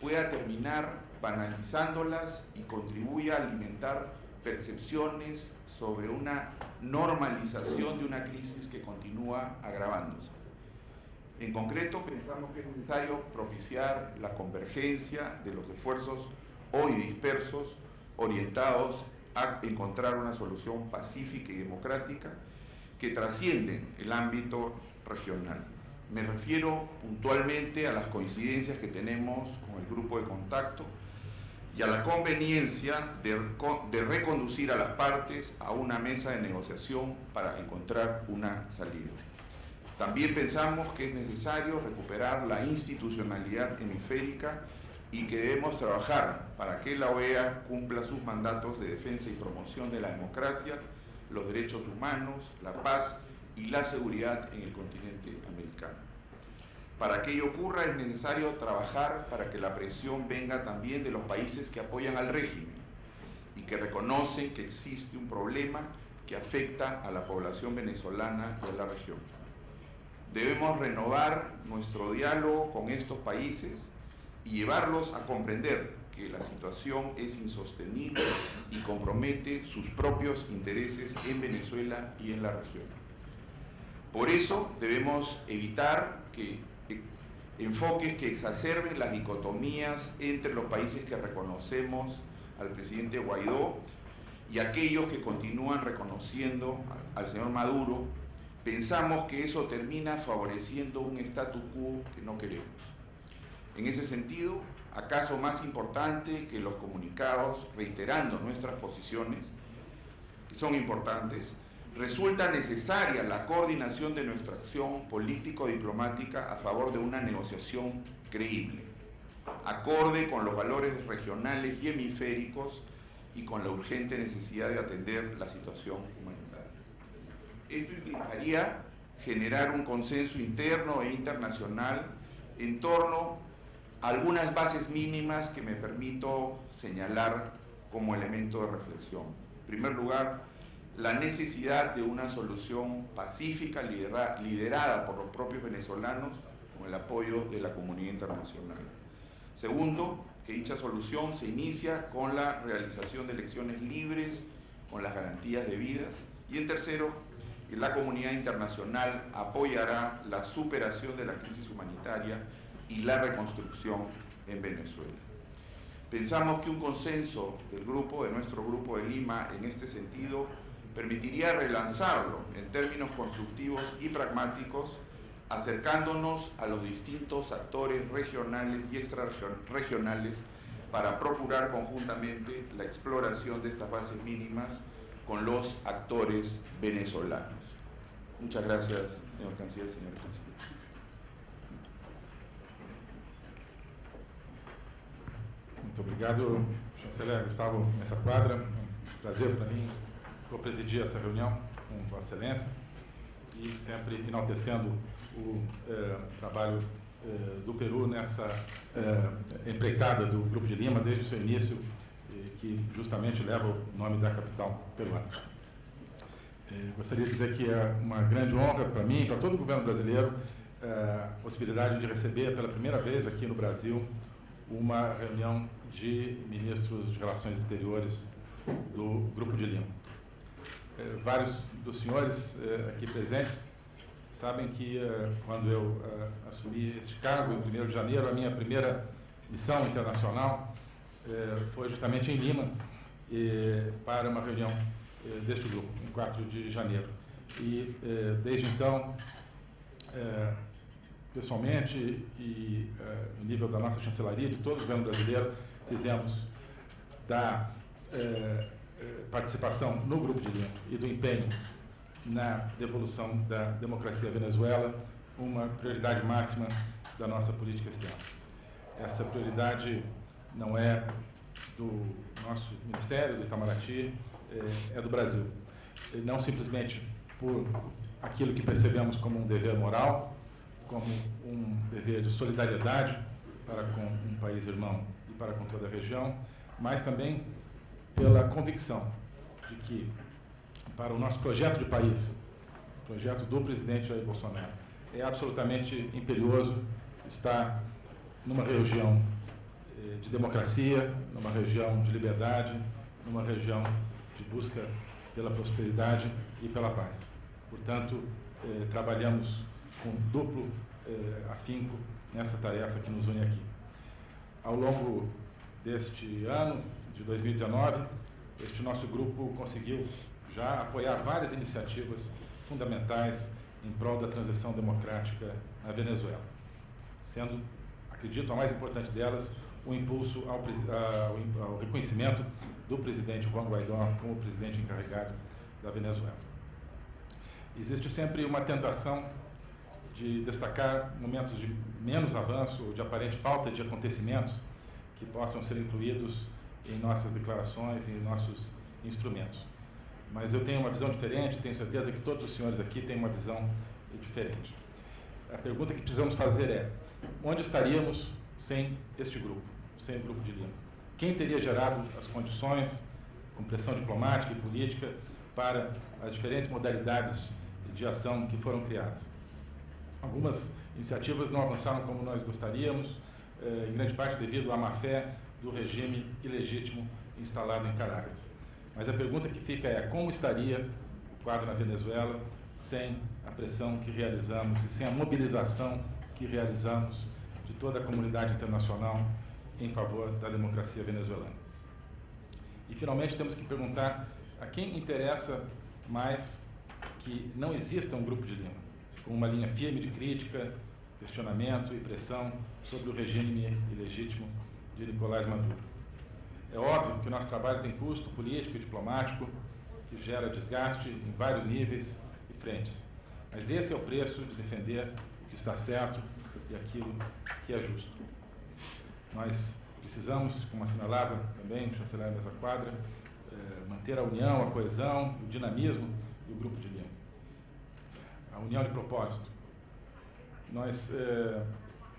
pueda terminar banalizándolas y contribuya a alimentar percepciones sobre una normalización de una crisis que continúa agravándose. En concreto, pensamos que es necesario propiciar la convergencia de los esfuerzos hoy dispersos orientados a encontrar una solución pacífica y democrática que trascienden el ámbito regional. Me refiero puntualmente a las coincidencias que tenemos con el grupo de contacto y a la conveniencia de, reco- de reconducir a las partes a una mesa de negociación para encontrar una salida. También pensamos que es necesario recuperar la institucionalidad hemisférica y que debemos trabajar para que la OEA cumpla sus mandatos de defensa y promoción de la democracia, los derechos humanos, la paz y la seguridad en el continente. Para que ello ocurra es necesario trabajar para que la presión venga también de los países que apoyan al régimen y que reconocen que existe un problema que afecta a la población venezolana y a la región. Debemos renovar nuestro diálogo con estos países y llevarlos a comprender que la situación es insostenible y compromete sus propios intereses en Venezuela y en la región. Por eso debemos evitar que enfoques que exacerben las dicotomías entre los países que reconocemos al presidente Guaidó y aquellos que continúan reconociendo al señor Maduro, pensamos que eso termina favoreciendo un status quo que no queremos. En ese sentido, acaso más importante que los comunicados reiterando nuestras posiciones, que son importantes, resulta necesaria la coordinación de nuestra acción político-diplomática a favor de una negociación creíble, acorde con los valores regionales y hemisféricos y con la urgente necesidad de atender la situación humanitaria. Esto implicaría generar un consenso interno e internacional en torno a algunas bases mínimas que me permito señalar como elemento de reflexión. En primer lugar, la necesidad de una solución pacífica liderada por los propios venezolanos con el apoyo de la comunidad internacional. Segundo, que dicha solución se inicia con la realización de elecciones libres, con las garantías debidas. Y en tercero, que la comunidad internacional apoyará la superación de la crisis humanitaria y la reconstrucción en Venezuela. Pensamos que un consenso del grupo, de nuestro grupo de Lima, en este sentido, permitiría relanzarlo en términos constructivos y pragmáticos acercándonos a los distintos actores regionales y extrarregionales para procurar conjuntamente la exploración de estas bases mínimas con los actores venezolanos. Muchas gracias, señor canciller, señor canciller. Muito obrigado, chanceler Gustavo Messa Quadra. Um prazer para mim co-presidir essa reunião com Vossa Excelência e sempre enaltecendo o eh, trabalho eh, do Peru nessa eh, empreitada do Grupo de Lima desde o seu início, que justamente leva o nome da capital peruana. gostaria de dizer que é uma grande honra para mim e para todo o governo brasileiro a possibilidade de receber pela primeira vez aqui no Brasil uma reunião de ministros de Relações Exteriores do Grupo de Lima. Vários dos senhores aqui presentes sabem que uh, quando eu assumi este cargo, em 1 de janeiro, a minha primeira missão internacional foi justamente em Lima, para uma reunião deste grupo, em 4 de janeiro. E desde então, pessoalmente e no nível da nossa chancelaria, de todo o governo brasileiro, fizemos da participação no Grupo de Lima e do empenho na devolução da democracia à Venezuela uma prioridade máxima da nossa política externa. Essa prioridade não é do nosso Ministério, do Itamaraty, é, é do Brasil. Não simplesmente por aquilo que percebemos como um dever moral, como um dever de solidariedade para com um país irmão e para com toda a região, mas também pela convicção de que para o nosso projeto de país, projeto do presidente Jair Bolsonaro. É absolutamente imperioso estar numa região eh, de democracia, numa região de liberdade, numa região de busca pela prosperidade e pela paz. Portanto, eh, trabalhamos com duplo eh, afinco nessa tarefa que nos une aqui. Ao longo deste ano, de 2019, este nosso grupo conseguiu já apoiar várias iniciativas fundamentais em prol da transição democrática na Venezuela, sendo, acredito, a mais importante delas, o impulso ao, ao, reconhecimento do presidente Juan Guaidó como presidente encarregado da Venezuela. Existe sempre uma tentação de destacar momentos de menos avanço ou de aparente falta de acontecimentos que possam ser incluídos em nossas declarações em nossos instrumentos mas eu tenho uma visão diferente, tenho certeza que todos os senhores aqui têm uma visão diferente. A pergunta que precisamos fazer é: onde estaríamos sem este grupo, sem o grupo de Lima? Quem teria gerado as condições, com pressão diplomática e política, para as diferentes modalidades de ação que foram criadas? Algumas iniciativas não avançaram como nós gostaríamos, eh, em grande parte devido à má fé do regime ilegítimo instalado em Caracas. Mas a pergunta que fica é como estaria o quadro na Venezuela sem a pressão que realizamos e sem a mobilização que realizamos de toda a comunidade internacional em favor da democracia venezuelana. E, finalmente, temos que perguntar a quem interessa mais que não exista um grupo de Lima, com uma linha firme de crítica, questionamento e pressão sobre o regime ilegítimo de Nicolás Maduro. É óbvio que o nosso trabalho tem custo político e diplomático, que gera desgaste em vários níveis e frentes. Mas esse é o preço de defender o que está certo e aquilo que é justo. Nós precisamos, como assinalava também o chanceler Mesa Quadra, eh, manter a união, a coesão, o dinamismo do Grupo de Lima. A união de propósito. Nós eh,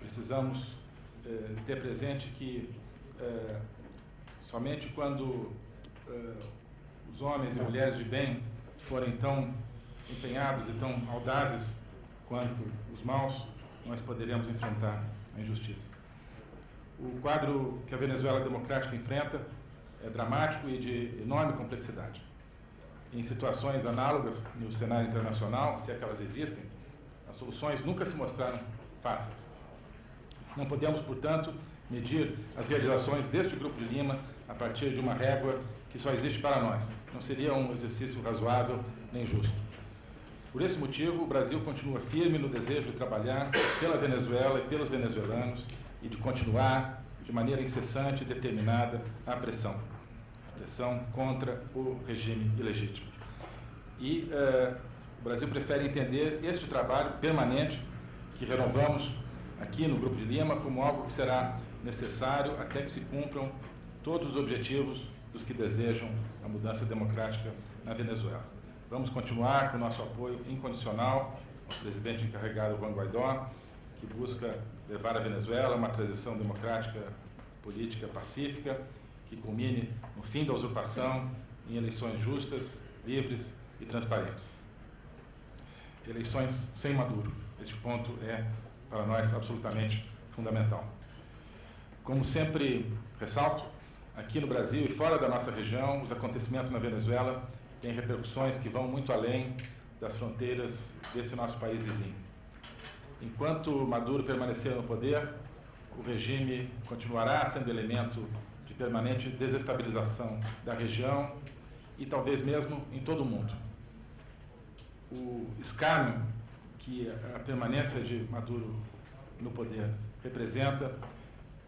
precisamos eh, ter presente que somente quando os homens e mulheres de bem forem tão empenhados e tão audazes quanto os maus, nós poderemos enfrentar a injustiça. O quadro que a Venezuela democrática enfrenta é dramático e de enorme complexidade. Em situações análogas no cenário internacional, se é existem, as soluções nunca se mostraram fáceis. Não podemos, portanto, medir as realizações deste Grupo de Lima a partir de uma régua que só existe para nós. Não seria um exercício razoável nem justo. Por esse motivo, o Brasil continua firme no desejo de trabalhar pela Venezuela e pelos venezuelanos e de continuar de maneira incessante e determinada a pressão. A pressão contra o regime ilegítimo. E uh, o Brasil prefere entender este trabalho permanente que renovamos aqui no Grupo de Lima como algo que será necessário até que se cumpram todos os objetivos dos que desejam a mudança democrática na Venezuela. Vamos continuar com o nosso apoio incondicional ao presidente encarregado Juan Guaidó, que busca levar a Venezuela a uma transição democrática, política, pacífica, que culmine no fim da usurpação em eleições justas, livres e transparentes. Eleições sem Maduro. Este ponto é, para nós, absolutamente fundamental. Como sempre ressalto, aqui no Brasil e fora da nossa região, os acontecimentos na Venezuela tem repercussões que vão muito além das fronteiras desse nosso país vizinho. Enquanto Maduro permanecer no poder, o regime continuará sendo elemento de permanente desestabilização da região e talvez mesmo em todo o mundo. O escárnio que a permanência de Maduro no poder representa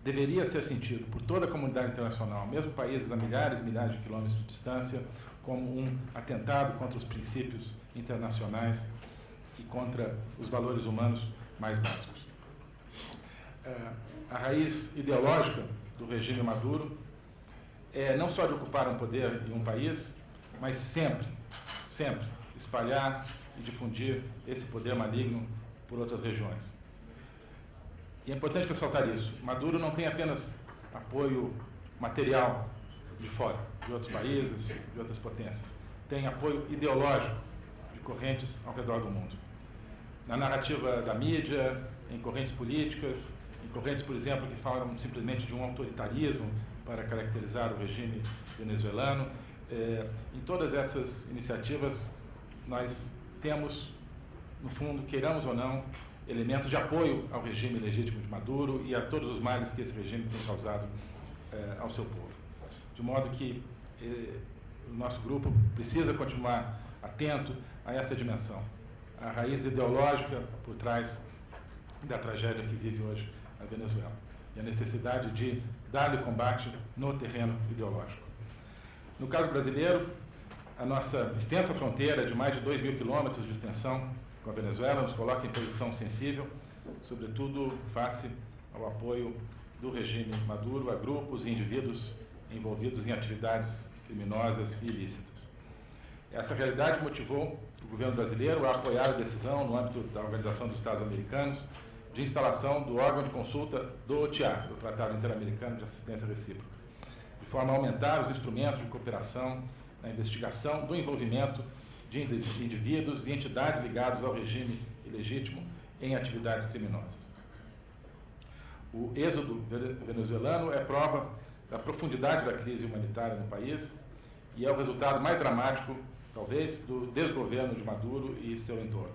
deveria ser sentido por toda a comunidade internacional, mesmo países a milhares e milhares de quilômetros de distância, como um atentado contra os princípios internacionais e contra os valores humanos mais básicos. É, a raiz ideológica do regime Maduro é não só de ocupar um poder em um país, mas sempre, sempre espalhar e difundir esse poder maligno por outras regiões. E é importante ressaltar isso. Maduro não tem apenas apoio material de fora, de outros países, de outras potências. Tem apoio ideológico de correntes ao redor do mundo. Na narrativa da mídia, em correntes políticas, em correntes, por exemplo, que falam simplesmente de um autoritarismo para caracterizar o regime venezuelano. É, em todas essas iniciativas, nós temos, no fundo, queiramos ou não, elementos de apoio ao regime legítimo de Maduro e a todos os males que esse regime tem causado é, ao seu povo de modo que eh, o nosso grupo precisa continuar atento a essa dimensão, a raiz ideológica por trás da tragédia que vive hoje a Venezuela e a necessidade de dar-lhe combate no terreno ideológico. No caso brasileiro, a nossa extensa fronteira de mais de 2 mil quilômetros de extensão com a Venezuela nos coloca em posição sensível, sobretudo face ao apoio do regime Maduro a grupos e indivíduos envolvidos em atividades criminosas e ilícitas. Essa realidade motivou o governo brasileiro a apoiar a decisão, no âmbito da Organização dos Estados Americanos, de instalação do órgão de consulta do OTIA, do Tratado Interamericano de Assistência Recíproca, de forma a aumentar os instrumentos de cooperação na investigação do envolvimento de indivíduos e entidades ligados ao regime ilegítimo em atividades criminosas. O êxodo venezuelano é prova da profundidade da crise humanitária no país e é o resultado mais dramático, talvez, do desgoverno de Maduro e seu entorno.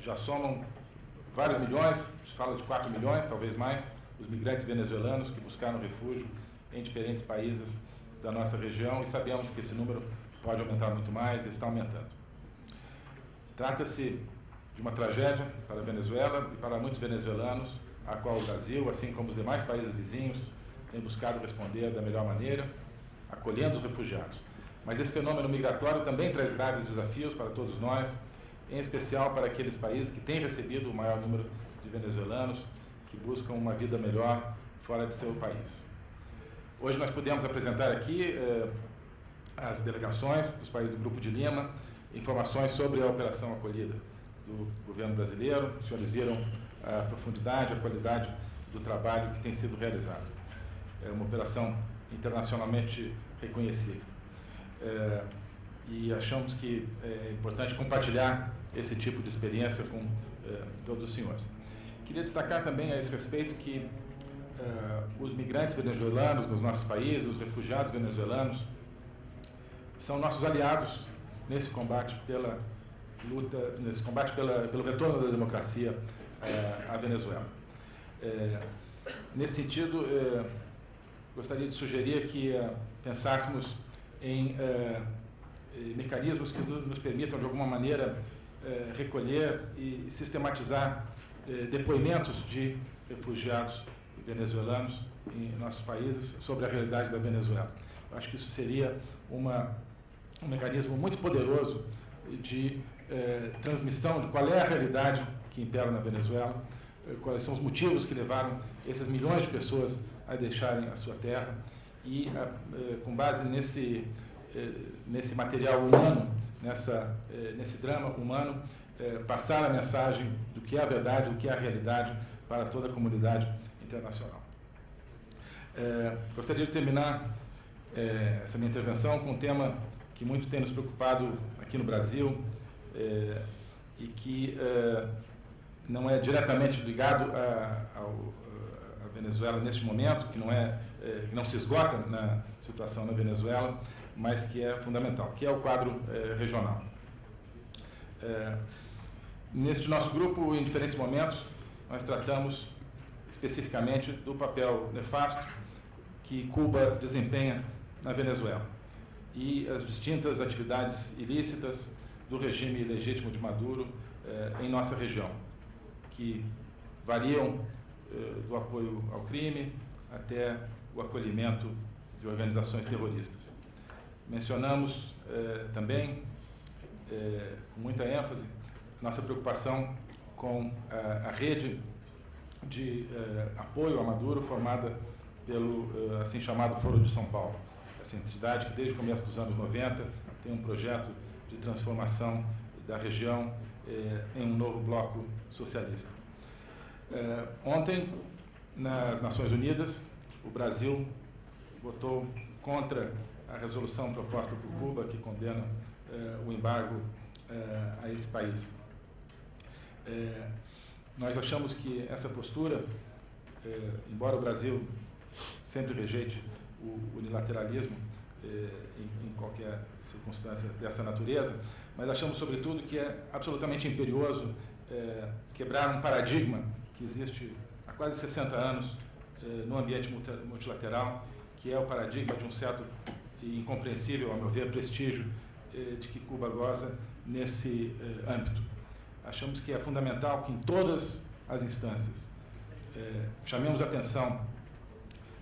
Já somam vários milhões, se fala de 4 milhões, talvez mais, os migrantes venezuelanos que buscaram refúgio em diferentes países da nossa região e sabemos que esse número pode aumentar muito mais e está aumentando. Trata-se de uma tragédia para a Venezuela e para muitos venezuelanos, a qual o Brasil, assim como os demais países vizinhos, tem buscado responder da melhor maneira, acolhendo os refugiados. Mas esse fenômeno migratório também traz graves desafios para todos nós, em especial para aqueles países que têm recebido o maior número de venezuelanos que buscam uma vida melhor fora de seu país. Hoje nós pudemos apresentar aqui eh, as delegações dos países do Grupo de Lima, informações sobre a operação acolhida do governo brasileiro. Os senhores viram a profundidade, a qualidade do trabalho que tem sido realizado. É uma operação internacionalmente reconhecida. É, e achamos que é importante compartilhar esse tipo de experiência com é, todos os senhores. Queria destacar também a esse respeito que os migrantes venezuelanos nos nossos países, os refugiados venezuelanos, são nossos aliados nesse combate pela luta, nesse combate pela, pelo retorno da democracia é, à Venezuela. É, nesse sentido, gostaria de sugerir que pensássemos em mecanismos que nos permitam, de alguma maneira, recolher e sistematizar depoimentos de refugiados venezuelanos em nossos países sobre a realidade da Venezuela. Eu acho que isso seria uma, um mecanismo muito poderoso de eh, transmissão de qual é a realidade que impera na Venezuela, eh, quais são os motivos que levaram esses milhões de pessoas a deixarem a sua terra e, eh, com base nesse, nesse material humano, nessa, nesse drama humano, passar a mensagem do que é a verdade, do que é a realidade para toda a comunidade internacional. gostaria de terminar essa minha intervenção com um tema que muito tem nos preocupado aqui no Brasil, é, e que é, não é diretamente ligado a Venezuela neste momento, que não, é, é, que não se esgota na situação na Venezuela, mas que é fundamental, que é o quadro é, regional. É, neste nosso grupo, em diferentes momentos, nós tratamos especificamente do papel nefasto que Cuba desempenha na Venezuela e as distintas atividades ilícitas do regime legítimo de Maduro eh, em nossa região, que variam eh, do apoio ao crime até o acolhimento de organizações terroristas. Mencionamos eh, também, com muita ênfase, nossa preocupação com a, a rede de apoio a Maduro formada pelo assim chamado Foro de São Paulo, essa entidade que desde o começo dos anos 90 tem um projeto de transformação da região eh, em um novo bloco socialista. Eh, ontem, nas Nações Unidas, o Brasil votou contra a resolução proposta por Cuba que condena eh, o embargo a esse país. Nós achamos que essa postura, embora o Brasil sempre rejeite o unilateralismo, eh, em, em, qualquer circunstância dessa natureza, mas achamos, sobretudo, que é absolutamente imperioso eh, quebrar um paradigma que existe há quase 60 anos eh, no ambiente multilateral, que é o paradigma de um certo e incompreensível, a meu ver, prestígio de que Cuba goza nesse âmbito. Achamos que é fundamental que em todas as instâncias chamemos atenção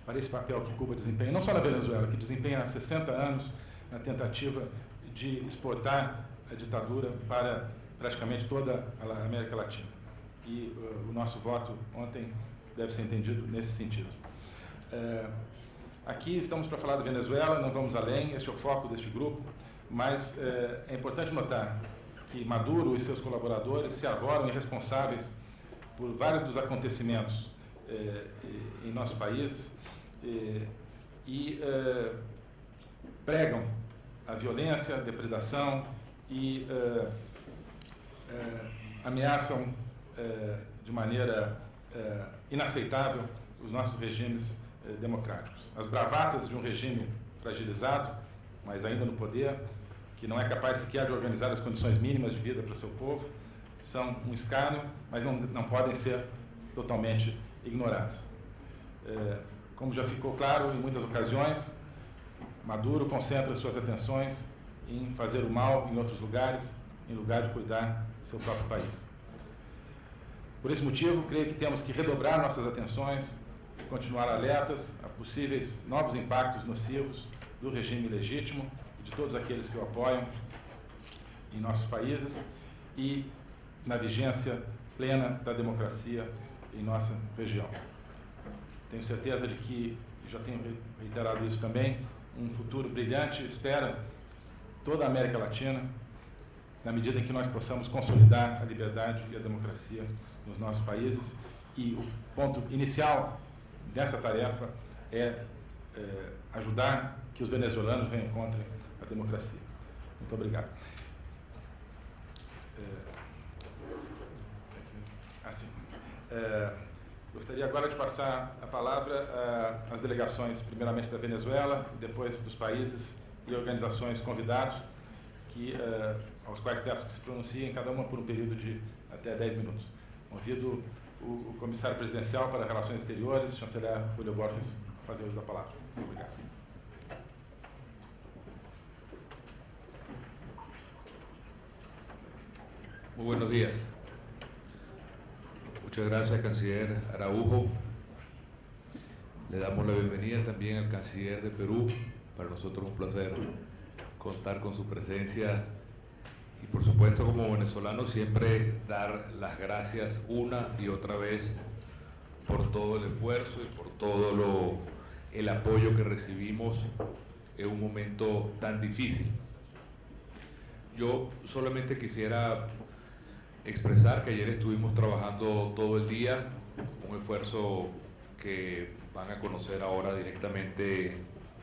para esse papel que Cuba desempenha, não só na Venezuela, que desempenha há 60 anos na tentativa de exportar a ditadura para praticamente toda a América Latina. E uh, o nosso voto ontem deve ser entendido nesse sentido. Uh, aqui estamos para falar da Venezuela, não vamos além, este é o foco deste grupo, mas uh, é importante notar que Maduro e seus colaboradores se arvoram irresponsáveis por vários dos acontecimentos em nossos países, e, e uh, pregam a violência, a depredação e ameaçam de maneira inaceitável os nossos regimes eh, democráticos. As bravatas de um regime fragilizado, mas ainda no poder, que não é capaz sequer de organizar as condições mínimas de vida para seu povo, são um escárnio, mas não, não podem ser totalmente ignoradas. É, como já ficou claro em muitas ocasiões, Maduro concentra suas atenções em fazer o mal em outros lugares, em lugar de cuidar do seu próprio país. Por esse motivo, creio que temos que redobrar nossas atenções e continuar alertas a possíveis novos impactos nocivos do regime legítimo de todos aqueles que o apoiam em nossos países e na vigência plena da democracia em nossa região. Tenho certeza de que, já tenho reiterado isso também, um futuro brilhante espera toda a América Latina, na medida em que nós possamos consolidar a liberdade e a democracia nos nossos países. E o ponto inicial dessa tarefa é, é ajudar que os venezuelanos reencontrem a democracia. Muito obrigado. Assim, é, gostaria agora de passar a palavra às delegações, primeiramente da Venezuela, depois dos países e organizações convidados, que, é, aos quais peço que se pronunciem, cada uma por um período de até 10 minutos. Convido o, o comissário presidencial para Relações Exteriores, chanceler Julio Borges, a fazer uso da palavra. Obrigado. Muy buenos días. Muchas gracias, canciller Araujo. Le damos la bienvenida también al canciller de Perú. Para nosotros un placer contar con su presencia y por supuesto como venezolano siempre dar las gracias una y otra vez por todo el esfuerzo y por todo lo, el apoyo que recibimos en un momento tan difícil. Yo solamente quisiera expresar que ayer estuvimos trabajando todo el día, un esfuerzo que van a conocer ahora directamente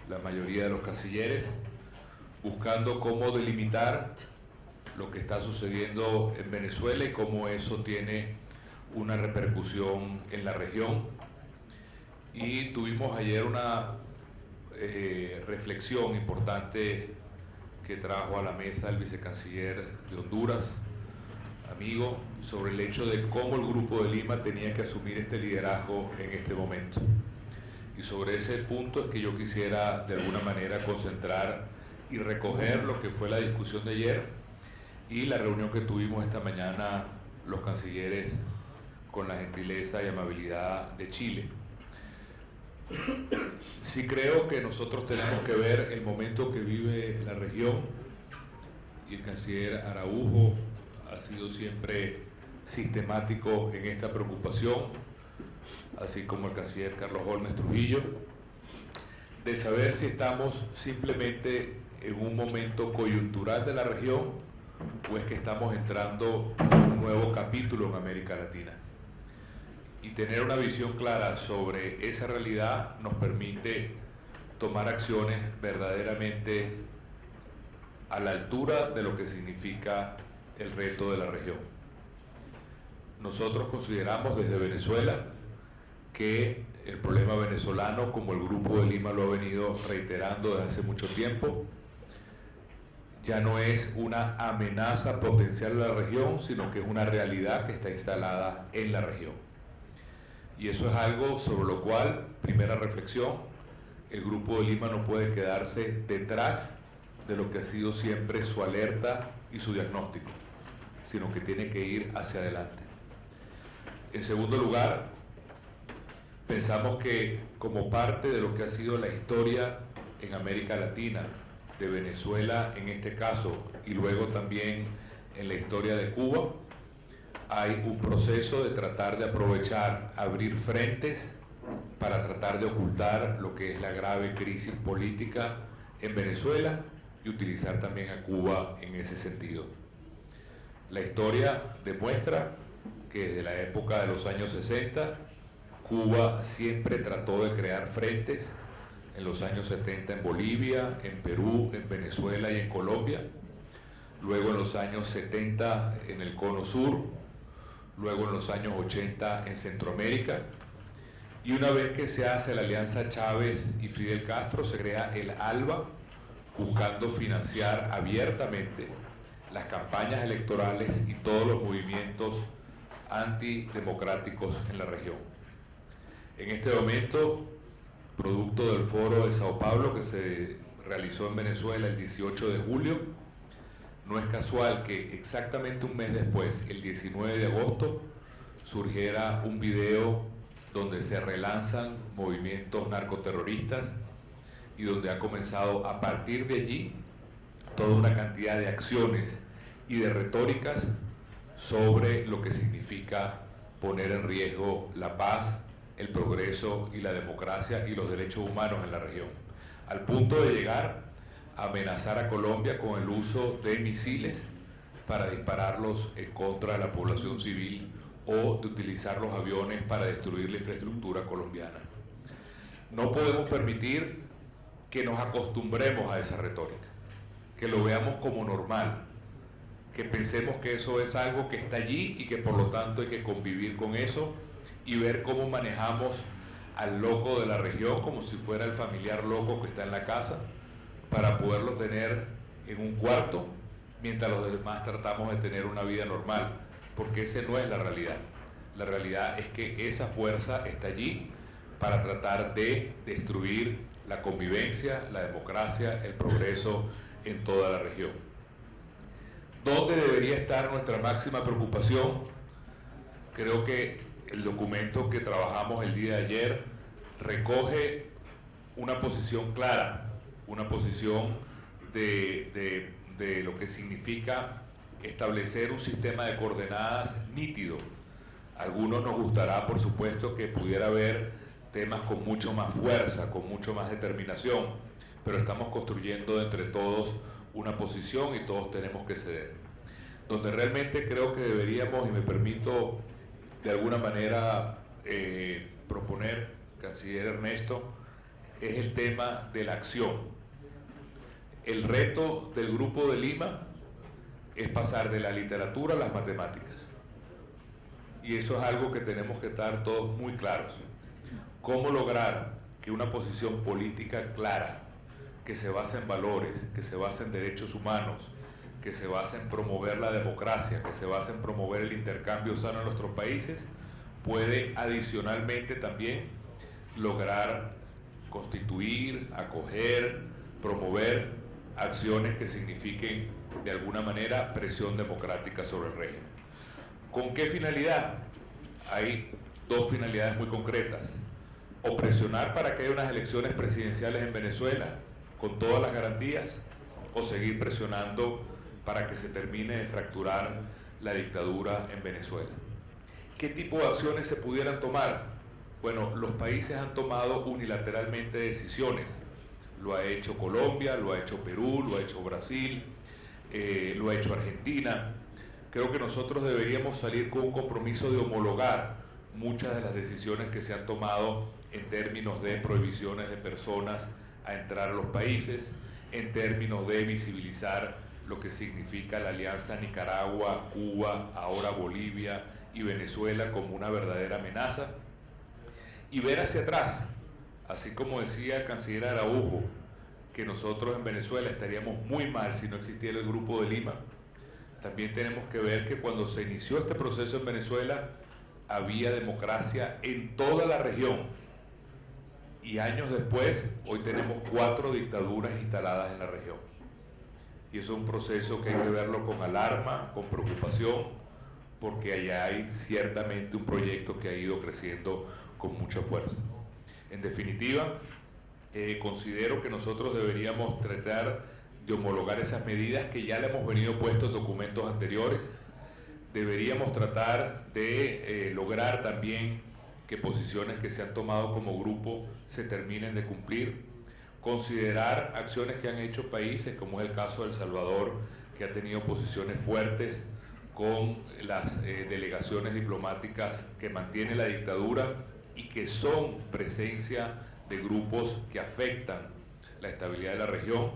la mayoría de los cancilleres, buscando cómo delimitar lo que está sucediendo en Venezuela y cómo eso tiene una repercusión en la región. Y tuvimos ayer una eh, reflexión importante que trajo a la mesa el vicecanciller de Honduras, amigo, sobre el hecho de cómo el Grupo de Lima tenía que asumir este liderazgo en este momento. Y sobre ese punto es que yo quisiera de alguna manera concentrar y recoger lo que fue la discusión de ayer y la reunión que tuvimos esta mañana los cancilleres con la gentileza y amabilidad de Chile. Sí creo que nosotros tenemos que ver el momento que vive la región y el canciller Araujo ha sido siempre sistemático en esta preocupación, así como el canciller Carlos Holmes Trujillo, de saber si estamos simplemente en un momento coyuntural de la región o es que estamos entrando en un nuevo capítulo en América Latina. Y tener una visión clara sobre esa realidad nos permite tomar acciones verdaderamente a la altura de lo que significa el reto de la región. Nosotros consideramos desde Venezuela que el problema venezolano, como el Grupo de Lima lo ha venido reiterando desde hace mucho tiempo, ya no es una amenaza potencial a la región, sino que es una realidad que está instalada en la región. Y eso es algo sobre lo cual, primera reflexión, el Grupo de Lima no puede quedarse detrás de lo que ha sido siempre su alerta y su diagnóstico sino que tiene que ir hacia adelante. En segundo lugar, pensamos que como parte de lo que ha sido la historia en América Latina, de Venezuela en este caso, y luego también en la historia de Cuba, hay un proceso de tratar de aprovechar, abrir frentes para tratar de ocultar lo que es la grave crisis política en Venezuela y utilizar también a Cuba en ese sentido. La historia demuestra que desde la época de los años 60, Cuba siempre trató de crear frentes, en los años 70 en Bolivia, en Perú, en Venezuela y en Colombia, luego en los años 70 en el Cono Sur, luego en los años 80 en Centroamérica, Y una vez que se hace la alianza Chávez y Fidel Castro, se crea el ALBA, buscando financiar abiertamente las campañas electorales y todos los movimientos antidemocráticos en la región. En este momento, producto del foro de Sao Paulo que se realizó en Venezuela el 18 de julio, no es casual que exactamente un mes después, el 19 de agosto, surgiera un video donde se relanzan movimientos narcoterroristas y donde ha comenzado a partir de allí toda una cantidad de acciones y de retóricas sobre lo que significa poner en riesgo la paz, el progreso y la democracia y los derechos humanos en la región, al punto de llegar a amenazar a Colombia con el uso de misiles para dispararlos en contra de la población civil o de utilizar los aviones para destruir la infraestructura colombiana. No podemos permitir que nos acostumbremos a esa retórica, que lo veamos como normal, que pensemos que eso es algo que está allí y que por lo tanto hay que convivir con eso y ver cómo manejamos al loco de la región como si fuera el familiar loco que está en la casa para poderlo tener en un cuarto mientras los demás tratamos de tener una vida normal, porque esa no es la realidad. La realidad es que esa fuerza está allí para tratar de destruir la convivencia, la democracia, el progreso en toda la región. ¿Dónde debería estar nuestra máxima preocupación? Creo que el documento que trabajamos el día de ayer recoge una posición clara, una posición de, de lo que significa establecer un sistema de coordenadas nítido. A algunos nos gustará, por supuesto, que pudiera haber temas con mucho más fuerza, con mucho más determinación, pero estamos construyendo entre todos una posición y todos tenemos que ceder. Donde realmente creo que deberíamos, y me permito de alguna manera eh, proponer, canciller Ernesto, es el tema de la acción. El reto del Grupo de Lima es pasar de la literatura a las matemáticas. Y eso es algo que tenemos que estar todos muy claros. ¿Cómo lograr que una posición política clara, que se base en valores, que se base en derechos humanos, que se base en promover la democracia, que se base en promover el intercambio sano en nuestros países, puede adicionalmente también lograr constituir, acoger, promover acciones que signifiquen de alguna manera presión democrática sobre el régimen. ¿Con qué finalidad? Hay dos finalidades muy concretas o presionar para que haya unas elecciones presidenciales en Venezuela con todas las garantías, o seguir presionando para que se termine de fracturar la dictadura en Venezuela. ¿Qué tipo de acciones se pudieran tomar? Bueno, los países han tomado unilateralmente decisiones. Lo ha hecho Colombia, lo ha hecho Perú, lo ha hecho Brasil, eh, lo ha hecho Argentina. Creo que nosotros deberíamos salir con un compromiso de homologar muchas de las decisiones que se han tomado en términos de prohibiciones de personas a entrar a los países, en términos de visibilizar lo que significa la alianza Nicaragua, Cuba, ahora Bolivia y Venezuela como una verdadera amenaza, y ver hacia atrás, así como decía el canciller Araujo, que nosotros en Venezuela estaríamos muy mal si no existiera el Grupo de Lima. También tenemos que ver que cuando se inició este proceso en Venezuela había democracia en toda la región, y años después, hoy tenemos cuatro dictaduras instaladas en la región. Y eso es un proceso que hay que verlo con alarma, con preocupación, porque allá hay ciertamente un proyecto que ha ido creciendo con mucha fuerza. En definitiva, eh, considero que nosotros deberíamos tratar de homologar esas medidas que ya le hemos venido puesto en documentos anteriores. Deberíamos tratar de eh, lograr también que posiciones que se han tomado como grupo se terminen de cumplir, considerar acciones que han hecho países, como es el caso de El Salvador, que ha tenido posiciones fuertes con las eh, delegaciones diplomáticas que mantiene la dictadura y que son presencia de grupos que afectan la estabilidad de la región.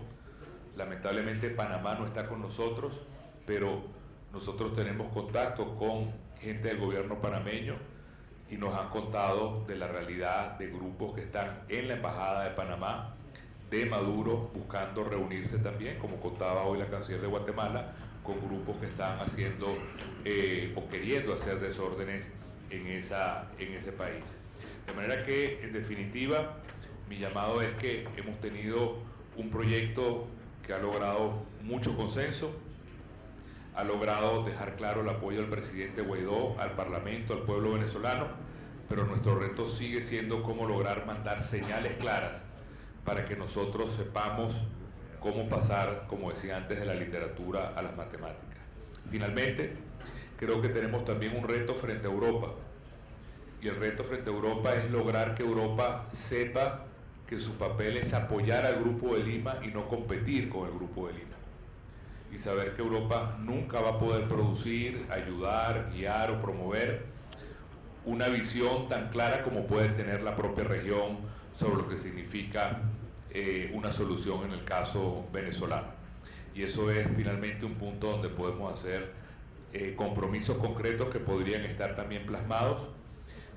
Lamentablemente Panamá no está con nosotros, pero nosotros tenemos contacto con gente del gobierno panameño y nos han contado de la realidad de grupos que están en la Embajada de Panamá, de Maduro, buscando reunirse también, como contaba hoy la canciller de Guatemala, con grupos que están haciendo eh, o queriendo hacer desórdenes en, esa, en ese país. De manera que, en definitiva, mi llamado es que hemos tenido un proyecto que ha logrado mucho consenso, ha logrado dejar claro el apoyo del presidente Guaidó al Parlamento, al pueblo venezolano, pero nuestro reto sigue siendo cómo lograr mandar señales claras para que nosotros sepamos cómo pasar, como decía antes, de la literatura a las matemáticas. Finalmente, creo que tenemos también un reto frente a Europa. Y el reto frente a Europa es lograr que Europa sepa que su papel es apoyar al Grupo de Lima y no competir con el Grupo de Lima. Y saber que Europa nunca va a poder producir, ayudar, guiar o promover una visión tan clara como puede tener la propia región sobre lo que significa eh, una solución en el caso venezolano. Y eso es finalmente un punto donde podemos hacer eh, compromisos concretos que podrían estar también plasmados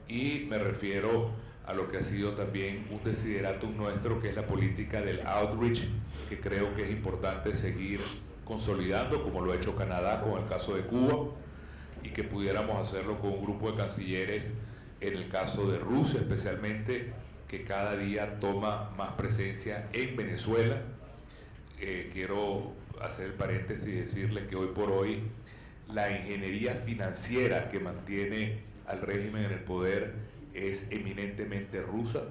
y me refiero a lo que ha sido también un desideratum nuestro, que es la política del outreach, que creo que es importante seguir consolidando, como lo ha hecho Canadá con el caso de Cuba, y que pudiéramos hacerlo con un grupo de cancilleres en el caso de Rusia especialmente, que cada día toma más presencia en Venezuela. Eh, quiero hacer paréntesis y decirle que hoy por hoy la ingeniería financiera que mantiene al régimen en el poder es eminentemente rusa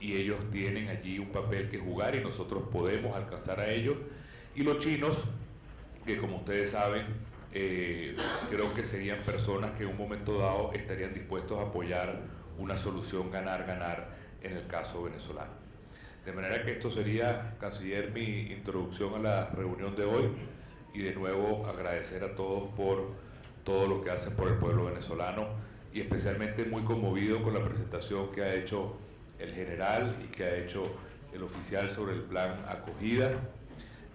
y ellos tienen allí un papel que jugar y nosotros podemos alcanzar a ellos. Y los chinos, que como ustedes saben, eh, creo que serían personas que en un momento dado estarían dispuestos a apoyar una solución ganar-ganar en el caso venezolano. De manera que esto sería, canciller, mi introducción a la reunión de hoy y de nuevo agradecer a todos por todo lo que hacen por el pueblo venezolano y especialmente muy conmovido con la presentación que ha hecho el general y que ha hecho el oficial sobre el plan acogida.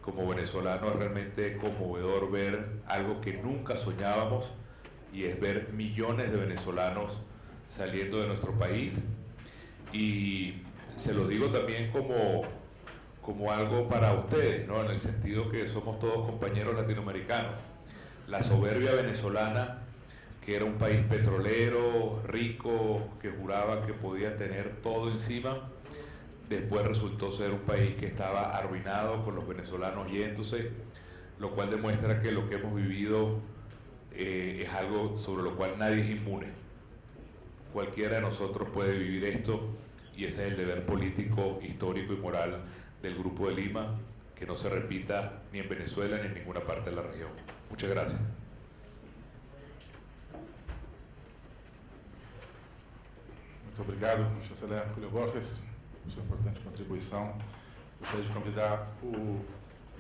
Como venezolano es realmente conmovedor ver algo que nunca soñábamos y es ver millones de venezolanos saliendo de nuestro país y se lo digo también como, como algo para ustedes, ¿no? en el sentido que somos todos compañeros latinoamericanos. La soberbia venezolana, que era un país petrolero, rico, que juraba que podía tener todo encima, después resultó ser un país que estaba arruinado con los venezolanos yéndose, lo cual demuestra que lo que hemos vivido eh, es algo sobre lo cual nadie es inmune Cualquiera de nosotros puede vivir esto y ese es el deber político, histórico y moral del Grupo de Lima, que no se repita ni en Venezuela ni en ninguna parte de la región. Muchas gracias. Muito obrigado, chanceler Julio Borges, sua importante contribuição. Gostaria de convidar o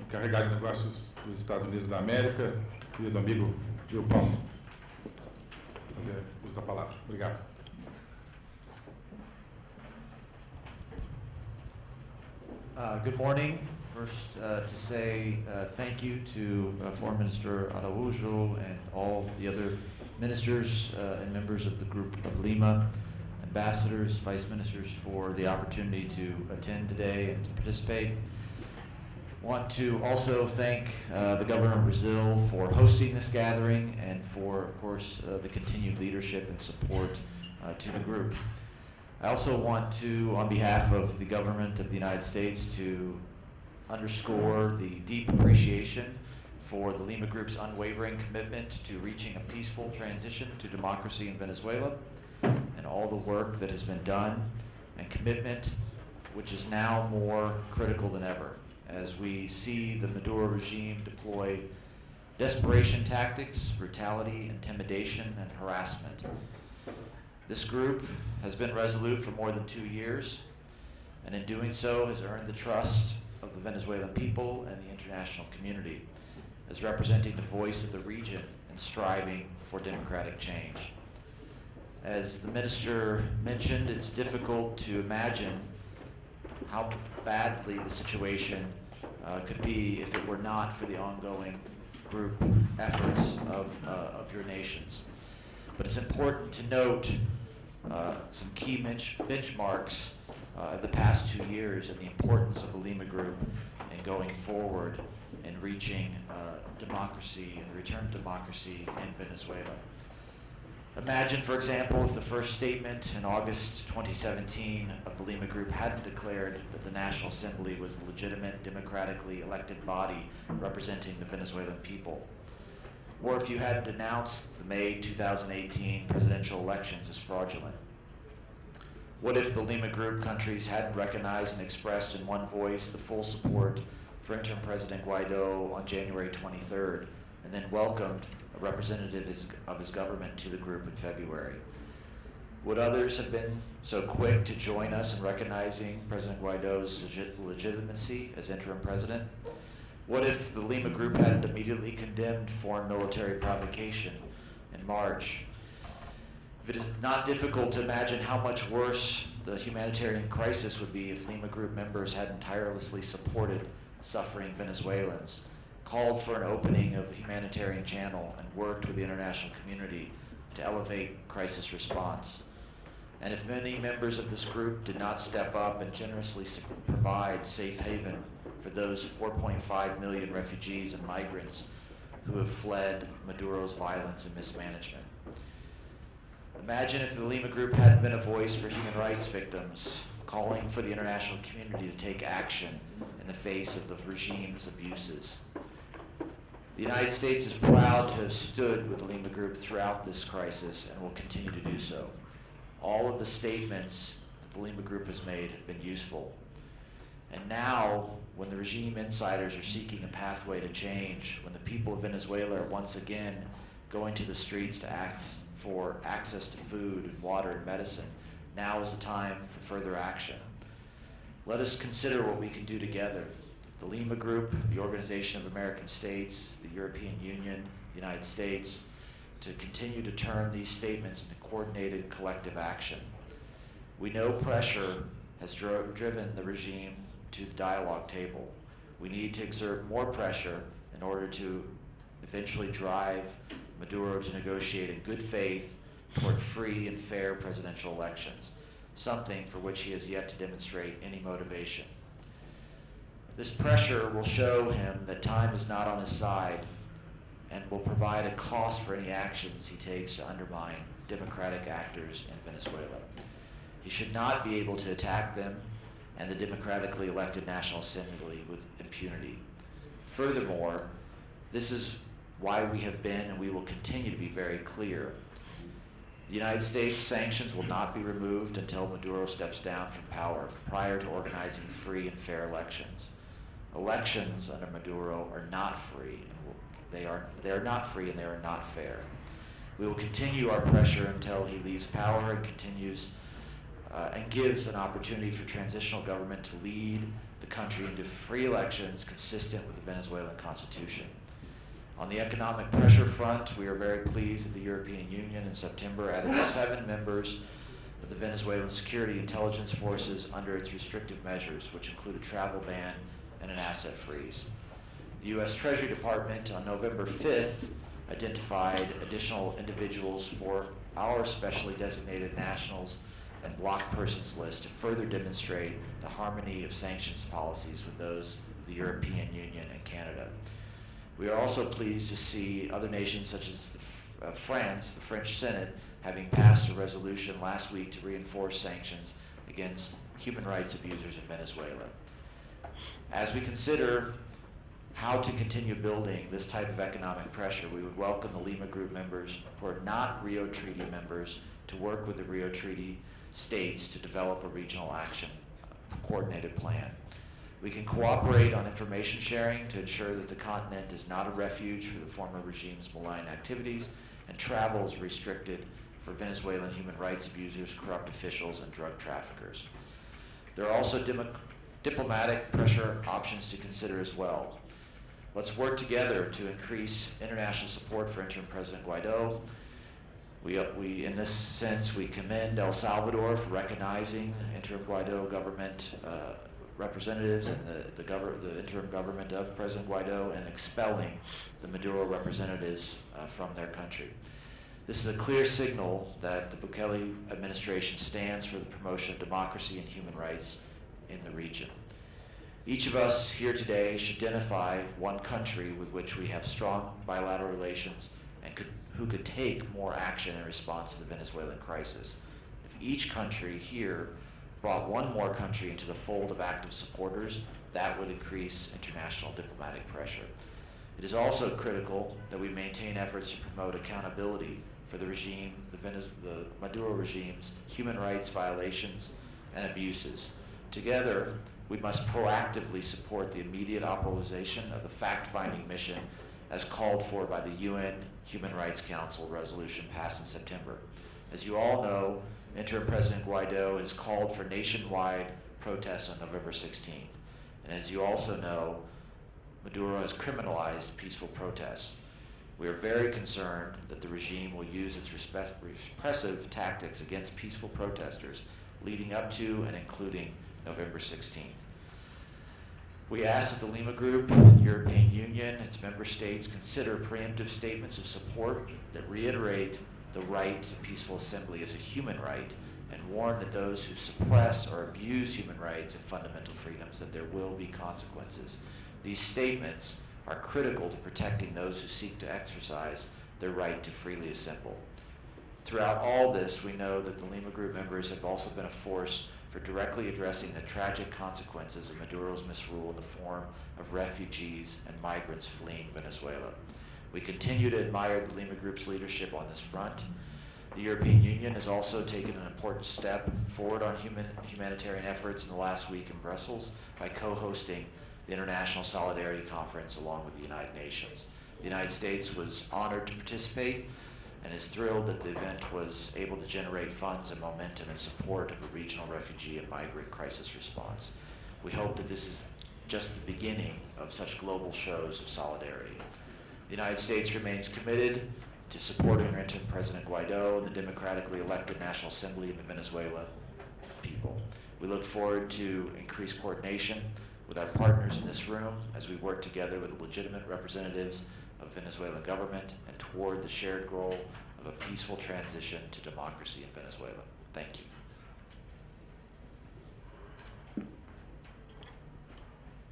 encarregado de negócios dos Estados Unidos da América, querido amigo Palma, a fazer uso da palavra. Obrigado. Uh, good morning. First, uh, to say uh, thank you to uh, Foreign Minister Araujo and all the other ministers uh, and members of the Group of Lima, ambassadors, vice ministers for the opportunity to attend today and to participate. Want to also thank uh, the government of Brazil for hosting this gathering and for, of course, the continued leadership and support to the group. I also want to, on behalf of the government of the United States, to underscore the deep appreciation for the Lima Group's unwavering commitment to reaching a peaceful transition to democracy in Venezuela and all the work that has been done and commitment which is now more critical than ever as we see the Maduro regime deploy desperation tactics, brutality, intimidation, and harassment. This group has been resolute for more than two years, and in doing so has earned the trust of the Venezuelan people and the international community as representing the voice of the region and striving for democratic change. As the minister mentioned, it's difficult to imagine how badly the situation uh, could be if it were not for the ongoing group efforts of, uh, of your nations. But it's important to note uh, some key bench- benchmarks uh, the past two years and the importance of the Lima Group and going forward and reaching uh, democracy and the return of democracy in Venezuela. Imagine, for example, if the first statement in August 2017 of the Lima Group hadn't declared that the National Assembly was a legitimate, democratically elected body representing the Venezuelan people. Or if you hadn't denounced the May 2018 presidential elections as fraudulent. What if the Lima Group countries hadn't recognized and expressed in one voice the full support for interim President Guaido on January 23rd, and then welcomed representative of his government to the group in February? Would others have been so quick to join us in recognizing President Guaido's legit- legitimacy as interim president? What if the Lima Group hadn't immediately condemned foreign military provocation in March? It is not difficult to imagine how much worse the humanitarian crisis would be if Lima Group members hadn't tirelessly supported suffering Venezuelans, called for an opening of a humanitarian channel, and worked with the international community to elevate crisis response. And if many members of this group did not step up and generously provide safe haven for those 4.5 million refugees and migrants who have fled Maduro's violence and mismanagement. Imagine if the Lima Group hadn't been a voice for human rights victims, calling for the international community to take action in the face of the regime's abuses. The United States is proud to have stood with the Lima Group throughout this crisis and will continue to do so. All of the statements that the Lima Group has made have been useful. And now, when the regime insiders are seeking a pathway to change, when the people of Venezuela are once again going to the streets to ask for access to food and water and medicine, now is the time for further action. Let us consider what we can do together. The Lima Group, the Organization of American States, the European Union, the United States, to continue to turn these statements into coordinated collective action. We know pressure has driven the regime to the dialogue table. We need to exert more pressure in order to eventually drive Maduro to negotiate in good faith toward free and fair presidential elections, something for which he has yet to demonstrate any motivation. This pressure will show him that time is not on his side and will provide a cost for any actions he takes to undermine democratic actors in Venezuela. He should not be able to attack them and the democratically elected National Assembly with impunity. Furthermore, this is why we have been and we will continue to be very clear. The United States sanctions will not be removed until Maduro steps down from power prior to organizing free and fair elections. Elections under Maduro are not free. And will, they, are, they are not free and they are not fair. We will continue our pressure until he leaves power and continues uh, and gives an opportunity for transitional government to lead the country into free elections consistent with the Venezuelan constitution. On the economic pressure front, we are very pleased that the European Union in September added seven members of the Venezuelan security intelligence forces under its restrictive measures, which include a travel ban and an asset freeze. The U.S. Treasury Department on November 5th identified additional individuals for our specially designated nationals and block persons list to further demonstrate the harmony of sanctions policies with those of the European Union and Canada. We are also pleased to see other nations such as the uh, France, the French Senate, having passed a resolution last week to reinforce sanctions against human rights abusers in Venezuela. As we consider how to continue building this type of economic pressure, we would welcome the Lima Group members who are not Rio Treaty members to work with the Rio Treaty states to develop a regional action coordinated plan. We can cooperate on information sharing to ensure that the continent is not a refuge for the former regime's malign activities and travel is restricted for Venezuelan human rights abusers, corrupt officials, and drug traffickers. There are also diplomatic pressure options to consider as well. Let's work together to increase international support for interim President Guaido. We, uh, we, in this sense, we commend El Salvador for recognizing interim Guaido government uh, representatives and the, the, the interim government of President Guaido and expelling the Maduro representatives uh, from their country. This is a clear signal that the Bukele administration stands for the promotion of democracy and human rights in the region. Each of us here today should identify one country with which we have strong bilateral relations and could, who could take more action in response to the Venezuelan crisis. If each country here brought one more country into the fold of active supporters, that would increase international diplomatic pressure. It is also critical that we maintain efforts to promote accountability for the regime, the, Venez- the Maduro regime's human rights violations and abuses. Together, we must proactively support the immediate authorization of the fact-finding mission as called for by the UN Human Rights Council resolution passed in September. As you all know, Interim President Guaido has called for nationwide protests on November 16th. And as you also know, Maduro has criminalized peaceful protests. We are very concerned that the regime will use its repressive tactics against peaceful protesters leading up to and including November 16th. We ask that the Lima Group, the European Union, its member states consider preemptive statements of support that reiterate the right to peaceful assembly as a human right and warn that those who suppress or abuse human rights and fundamental freedoms that there will be consequences. These statements are critical to protecting those who seek to exercise their right to freely assemble. Throughout all this, we know that the Lima Group members have also been a force for directly addressing the tragic consequences of Maduro's misrule in the form of refugees and migrants fleeing Venezuela. We continue to admire the Lima Group's leadership on this front. The European Union has also taken an important step forward on human, humanitarian efforts in the last week in Brussels by co-hosting the International Solidarity Conference along with the United Nations. The United States was honored to participate and is thrilled that the event was able to generate funds and momentum in support of a regional refugee and migrant crisis response. We hope that this is just the beginning of such global shows of solidarity. The United States remains committed to supporting interim President Guaido and the democratically elected National Assembly of the Venezuela people. We look forward to increased coordination with our partners in this room as we work together with legitimate representatives of Venezuelan government and toward the shared goal of a peaceful transition to democracy in Venezuela. Thank you.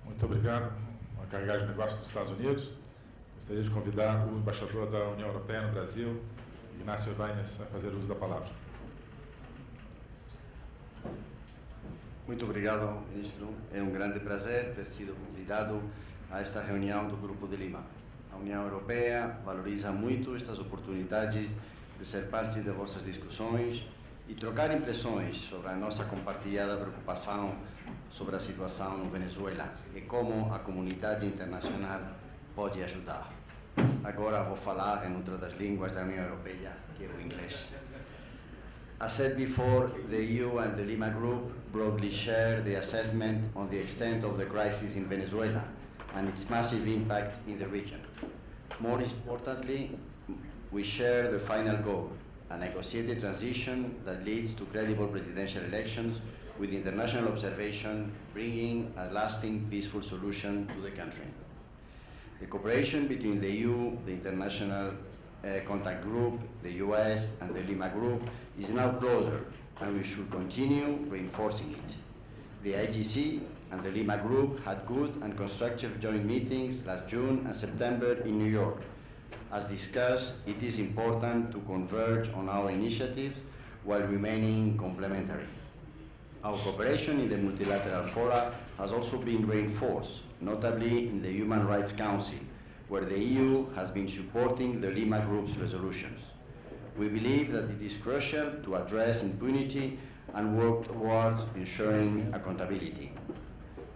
Muito obrigado. A carregada de negócios dos Estados Unidos. Gostaria de convidar o embaixador da União Europeia no Brasil, Ignacio Ibáñez, a fazer uso da palavra. Muito obrigado, ministro. É um grande prazer ter sido convidado a esta reunião do Grupo de Lima. A União Europeia valoriza muito estas oportunidades de ser parte de vossas discussões e trocar impressões sobre a nossa compartilhada preocupação sobre a situação no Venezuela e como a comunidade internacional pode ajudar. Agora vou falar em outra das línguas da União Europeia, que é o inglês. As said before, the EU and the Lima Group broadly share the assessment on the extent of the crisis in Venezuela and its massive impact in the region. More importantly, we share the final goal, a negotiated transition that leads to credible presidential elections with international observation bringing a lasting peaceful solution to the country. The cooperation between the EU, the International uh, Contact Group, the US, and the Lima Group is now closer, and we should continue reinforcing it. The IGC and the Lima Group had good and constructive joint meetings last June and September in New York. As discussed, it is important to converge on our initiatives while remaining complementary. Our cooperation in the multilateral fora has also been reinforced, notably in the Human Rights Council, where the EU has been supporting the Lima Group's resolutions. We believe that it is crucial to address impunity and work towards ensuring accountability.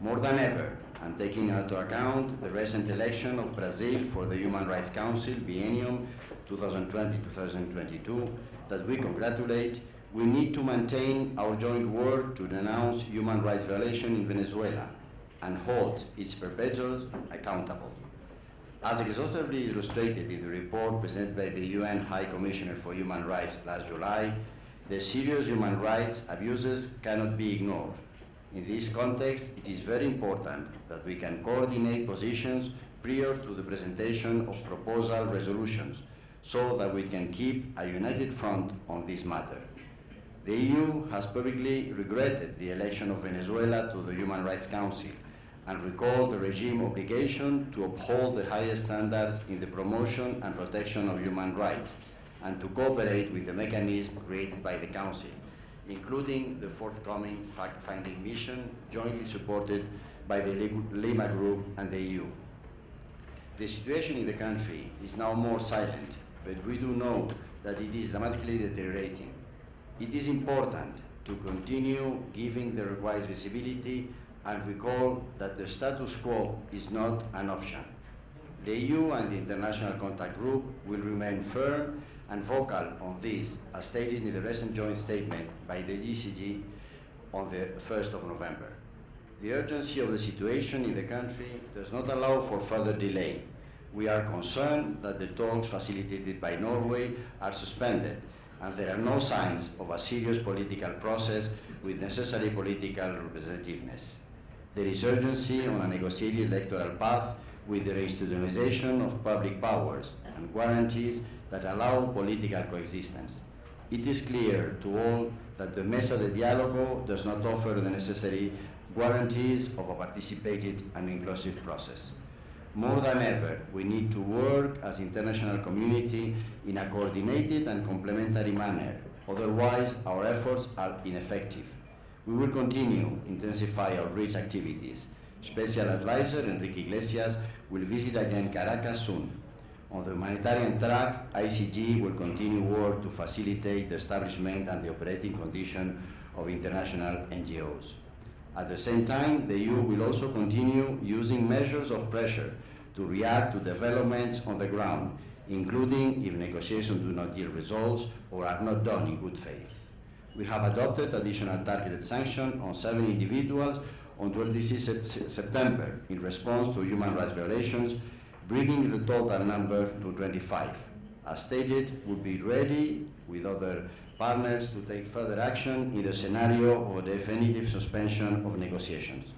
More than ever, and taking into account the recent election of Brazil for the Human Rights Council biennium 2020-2022 that we congratulate, we need to maintain our joint work to denounce human rights violation in Venezuela and hold its perpetrators accountable. As exhaustively illustrated in the report presented by the UN High Commissioner for Human Rights last July, the serious human rights abuses cannot be ignored. In this context, it is very important that we can coordinate positions prior to the presentation of proposal resolutions so that we can keep a united front on this matter. The EU has publicly regretted the election of Venezuela to the Human Rights Council and recalled the regime obligation to uphold the highest standards in the promotion and protection of human rights and to cooperate with the mechanism created by the Council, including the forthcoming fact-finding mission jointly supported by the Lima Group and the EU. The situation in the country is now more silent, but we do know that it is dramatically deteriorating. It is important to continue giving the required visibility and recall that the status quo is not an option. The EU and the International Contact Group will remain firm and vocal on this, as stated in the recent joint statement by the GCG on the 1st of November. The urgency of the situation in the country does not allow for further delay. We are concerned that the talks facilitated by Norway are suspended and there are no signs of a serious political process with necessary political representativeness. There is urgency on a negotiated electoral path with the reinstitutionalization of public powers and guarantees that allow political coexistence. It is clear to all that the Mesa de Diálogo does not offer the necessary guarantees of a participated and inclusive process. More than ever, we need to work as international community in a coordinated and complementary manner, otherwise our efforts are ineffective. We will continue to intensify outreach activities. Special Advisor Enrique Iglesias will visit again Caracas soon. On the humanitarian track, ICG will continue work to facilitate the establishment and the operating condition of international NGOs. At the same time, the EU will also continue using measures of pressure to react to developments on the ground, including if negotiations do not yield results or are not done in good faith we have adopted additional targeted sanctions on seven individuals on 26 September in response to human rights violations, bringing the total number to 25. As stated, we'll be ready with other partners to take further action in the scenario of definitive suspension of negotiations.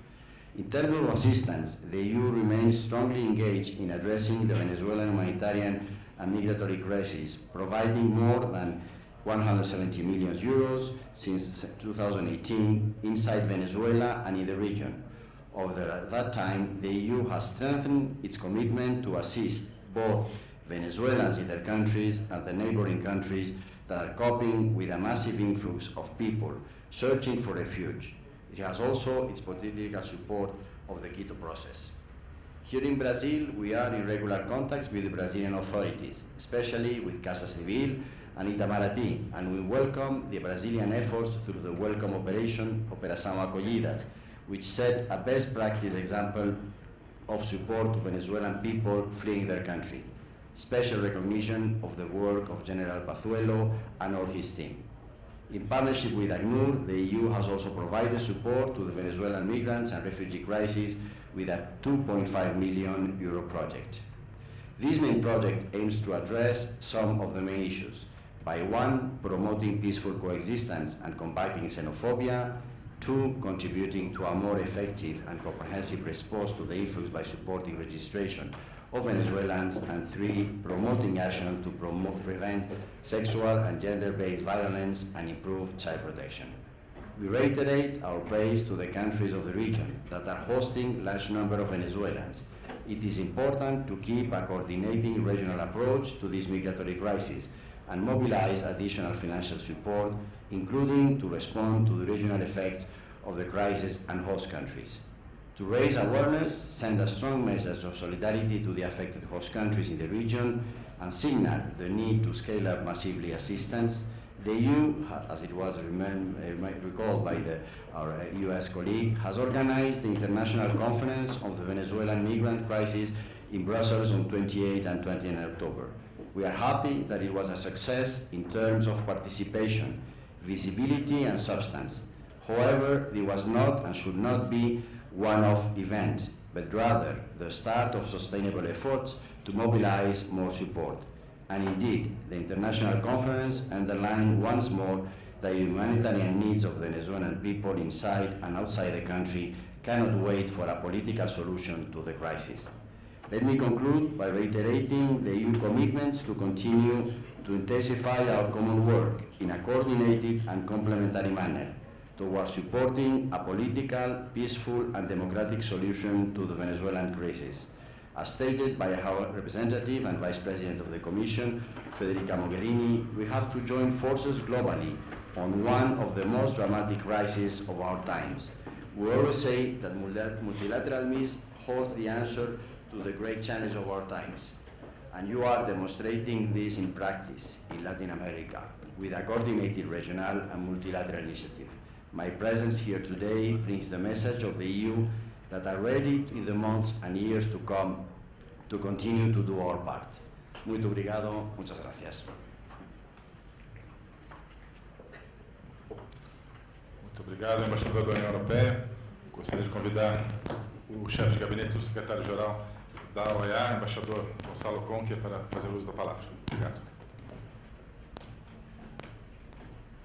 In terms of assistance, the EU remains strongly engaged in addressing the Venezuelan humanitarian and migratory crisis, providing more than 170 million euros since 2018 inside Venezuela and in the region. Over that time, the EU has strengthened its commitment to assist both Venezuelans in their countries and the neighboring countries that are coping with a massive influx of people searching for refuge. It has also its political support of the Quito process. Here in Brazil, we are in regular contacts with the Brazilian authorities, especially with Casa Civil and Itamaraty, and we welcome the Brazilian efforts through the Welcome Operation, Operação Acolhidas, which set a best practice example of support to Venezuelan people fleeing their country. Special recognition of the work of General Pazuello and all his team. In partnership with ACNUR, the EU has also provided support to the Venezuelan migrants and refugee crisis with a 2.5 million euro project. This main project aims to address some of the main issues, by one, promoting peaceful coexistence and combating xenophobia, two, contributing to a more effective and comprehensive response to the influx by supporting registration of Venezuelans, and three, promoting action to promote, prevent sexual and gender-based violence and improve child protection. We reiterate our praise to the countries of the region that are hosting large number of Venezuelans. It is important to keep a coordinating regional approach to this migratory crisis and mobilize additional financial support, including to respond to the regional effects of the crisis and host countries. To raise awareness, send a strong message of solidarity to the affected host countries in the region, and signal the need to scale up massively assistance, the EU, as it was recalled by the, our uh, US colleague, has organized the International Conference of the Venezuelan Migrant Crisis in Brussels on 28 and 29 October. We are happy that it was a success in terms of participation, visibility and substance. However, it was not and should not be one-off event, but rather the start of sustainable efforts to mobilize more support. And indeed, the international conference underlined once more the humanitarian needs of the Venezuelan people inside and outside the country cannot wait for a political solution to the crisis. Let me conclude by reiterating the EU commitments to continue to intensify our common work in a coordinated and complementary manner towards supporting a political, peaceful and democratic solution to the Venezuelan crisis. As stated by our representative and Vice President of the Commission, Federica Mogherini, we have to join forces globally on one of the most dramatic crises of our times. We always say that multilateralism holds the answer to the great challenge of our times. And you are demonstrating this in practice in Latin America with a coordinated regional and multilateral initiative. My presence here today brings the message of the EU that are ready in the months and years to come to continue to do our part. Muito obrigado, muchas gracias. Muito obrigado, embaixador da União Europeia. Gostaria de convidar o chefe de gabinete secretário-geral da OEA, embaixador Gonçalo Conque, para fazer uso da palavra. Obrigado.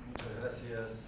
Muchas gracias,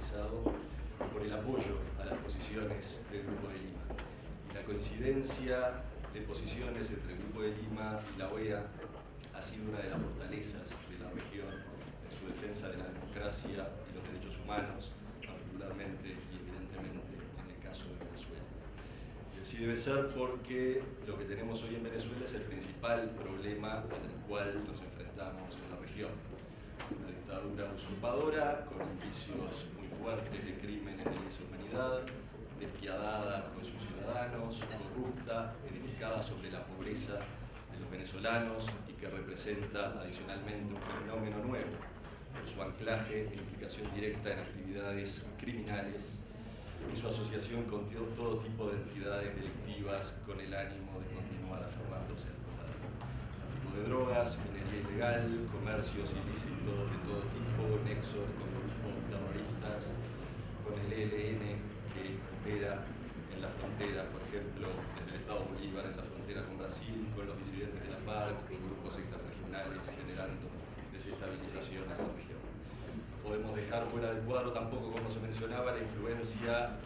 caracterizado por el apoyo a las posiciones del Grupo de Lima. Y la coincidencia de posiciones entre el Grupo de Lima y la OEA ha sido una de las fortalezas de la región en su defensa de la democracia y los derechos humanos, particularmente y evidentemente en el caso de Venezuela. Y así debe ser porque lo que tenemos hoy en Venezuela es el principal problema el cual nos enfrentamos en la región una dictadura usurpadora con indicios fuertes de crímenes de lesa humanidad, despiadada con sus ciudadanos, corrupta, edificada sobre la pobreza de los venezolanos y que representa adicionalmente un fenómeno nuevo por su anclaje e implicación directa en actividades criminales y su asociación con todo tipo de entidades delictivas con el ánimo de continuar aferrándose al tráfico de drogas, minería ilegal, comercios ilícitos de todo tipo, nexos con con el ELN que opera en la frontera, por ejemplo, desde el Estado Bolívar en la frontera con Brasil, con los disidentes de la FARC, con grupos extrarregionales generando desestabilización en la región. No podemos dejar fuera del cuadro tampoco, como se mencionaba, la influencia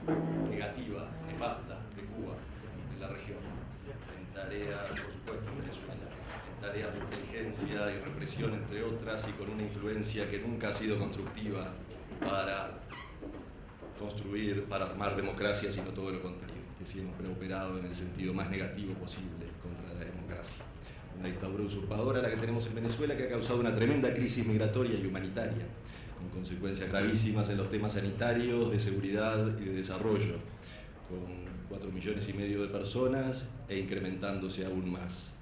negativa, nefasta de Cuba en la región, en tareas, por supuesto, en Venezuela tareas de inteligencia y represión, entre otras, y con una influencia que nunca ha sido constructiva para construir, para armar democracia, sino todo lo contrario, que siempre ha operado en el sentido más negativo posible contra la democracia. Una dictadura usurpadora la que tenemos en Venezuela que ha causado una tremenda crisis migratoria y humanitaria, con consecuencias gravísimas en los temas sanitarios, de seguridad y de desarrollo, con cuatro millones y medio de personas e incrementándose aún más.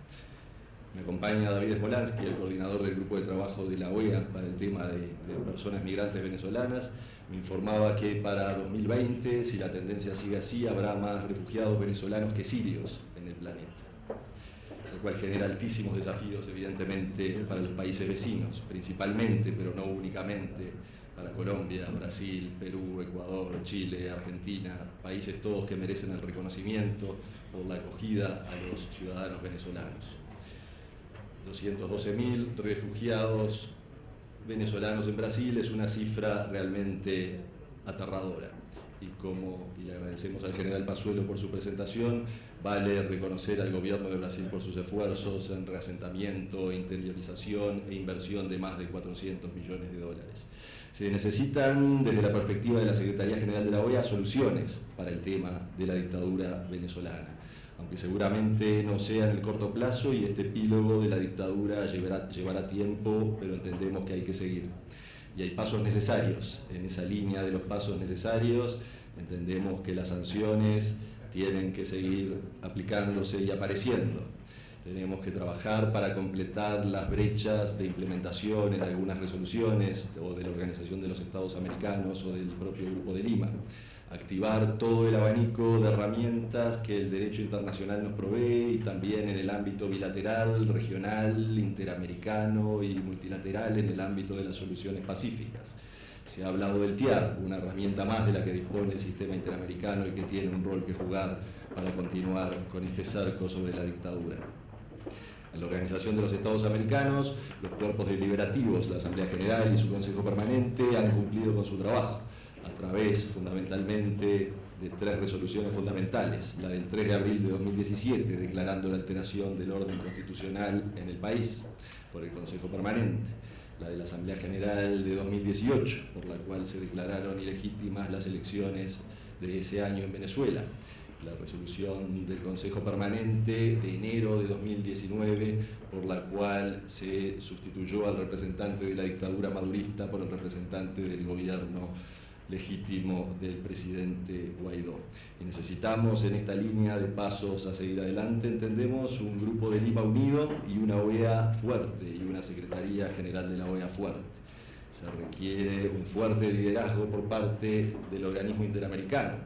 Me acompaña David Smolansky, el coordinador del grupo de trabajo de la OEA para el tema de, de, personas migrantes venezolanas. Me informaba que para 2020, si la tendencia sigue así, habrá más refugiados venezolanos que sirios en el planeta, lo cual genera altísimos desafíos, evidentemente, para los países vecinos, principalmente, pero no únicamente, para Colombia, Brasil, Perú, Ecuador, Chile, Argentina, países todos que merecen el reconocimiento por la acogida a los ciudadanos venezolanos. 212.000 refugiados venezolanos en Brasil es una cifra realmente aterradora. Y como, y le agradecemos al general Pazuelo por su presentación, vale reconocer al gobierno de Brasil por sus esfuerzos en reasentamiento, interiorización e inversión de más de 400 millones de dólares. Se necesitan, desde la perspectiva de la Secretaría General de la OEA, soluciones para el tema de la dictadura venezolana aunque seguramente no sea en el corto plazo y este epílogo de la dictadura llevará, llevará tiempo, pero entendemos que hay que seguir. Y hay pasos necesarios. En esa línea de los pasos necesarios, entendemos que las sanciones tienen que seguir aplicándose y apareciendo. Tenemos que trabajar para completar las brechas de implementación en algunas resoluciones o de la Organización de los Estados Americanos o del propio Grupo de Lima. Activar todo el abanico de herramientas que el derecho internacional nos provee y también en el ámbito bilateral, regional, interamericano y multilateral en el ámbito de las soluciones pacíficas. Se ha hablado del TIAR, una herramienta más de la que dispone el sistema interamericano y que tiene un rol que jugar para continuar con este cerco sobre la dictadura en la Organización de los Estados Americanos, los cuerpos deliberativos, la Asamblea General y su Consejo Permanente han cumplido con su trabajo a través fundamentalmente de tres resoluciones fundamentales, la del 3 de abril de 2017 declarando la alteración del orden constitucional en el país por el Consejo Permanente, la de la Asamblea General de 2018 por la cual se declararon ilegítimas las elecciones de ese año en Venezuela, la resolución del Consejo Permanente de enero de 2019, por la cual se sustituyó al representante de la dictadura madurista por el representante del gobierno legítimo del presidente Guaidó. Y necesitamos en esta línea de pasos a seguir adelante, entendemos, un grupo de Lima unido y una OEA fuerte y una Secretaría General de la OEA fuerte. Se requiere un fuerte liderazgo por parte del organismo interamericano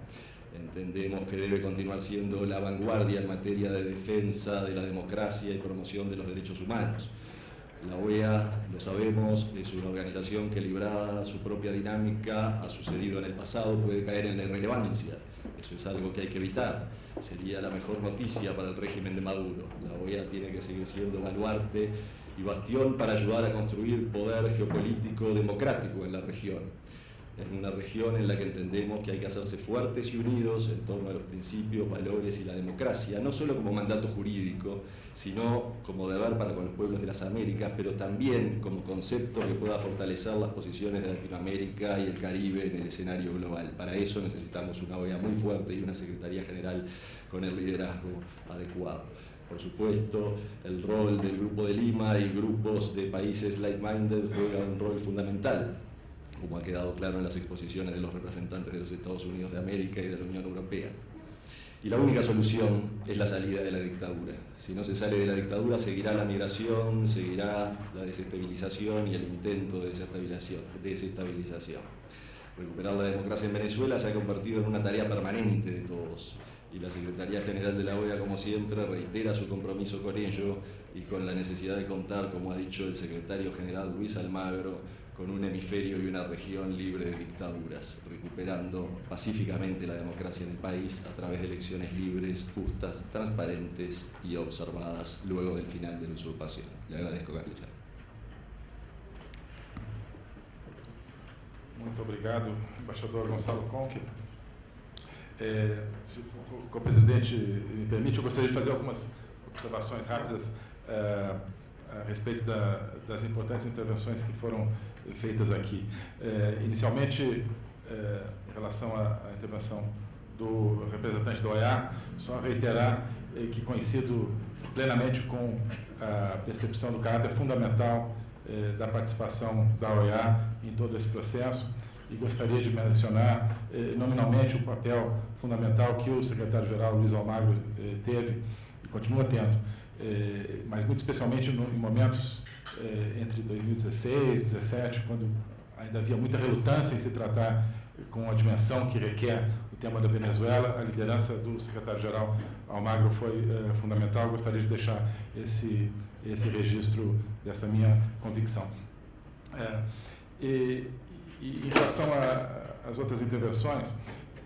Entendemos que debe continuar siendo la vanguardia en materia de defensa de la democracia y promoción de los derechos humanos. La OEA, lo sabemos, es una organización que librada su propia dinámica ha sucedido en el pasado, puede caer en la irrelevancia. Eso es algo que hay que evitar. Sería la mejor noticia para el régimen de Maduro. La OEA tiene que seguir siendo baluarte y bastión para ayudar a construir poder geopolítico democrático en la región en una región en la que entendemos que hay que hacerse fuertes y unidos en torno a los principios, valores y la democracia, no solo como mandato jurídico, sino como deber para con los pueblos de las Américas, pero también como concepto que pueda fortalecer las posiciones de Latinoamérica y el Caribe en el escenario global. Para eso necesitamos una OEA muy fuerte y una Secretaría General con el liderazgo adecuado. Por supuesto, el rol del Grupo de Lima y grupos de países like-minded juega un rol fundamental como ha quedado claro en las exposiciones de los representantes de los Estados Unidos de América y de la Unión Europea. Y la única solución es la salida de la dictadura. Si no se sale de la dictadura, seguirá la migración, seguirá la desestabilización y el intento de desestabilización. Recuperar la democracia en Venezuela se ha convertido en una tarea permanente de todos y la Secretaría General de la OEA, como siempre, reitera su compromiso con ello y con la necesidad de contar, como ha dicho el secretario general Luis Almagro, con un hemisferio y una región libre de dictaduras, recuperando pacíficamente la democracia en el país a través de elecciones libres, justas, transparentes y observadas luego del final de la usurpación. Le agradezco, canciller. Muito obrigado, embaixador Gonçalo Conque. É, se o presidente me permite, eu gostaria de fazer algumas observações rápidas é, a respeito da, das importantes intervenções que foram feitas aqui. É, inicialmente, é, em relação à, à, intervenção do representante da OEA, só reiterar é, que coincido plenamente com a percepção do caráter fundamental é, da participação da OEA em todo esse processo e gostaria de mencionar é, nominalmente o papel fundamental que o secretário-geral Luiz Almagro é, teve e continua tendo, mas muito especialmente no, em momentos eh, entre 2016 e 2017, quando ainda havia muita relutância em se tratar com a dimensão que requer o tema da Venezuela, a liderança do secretário-geral Almagro foi eh, fundamental. Gostaria de deixar esse, esse registro dessa minha convicção. É, e, e, em relação às outras intervenções,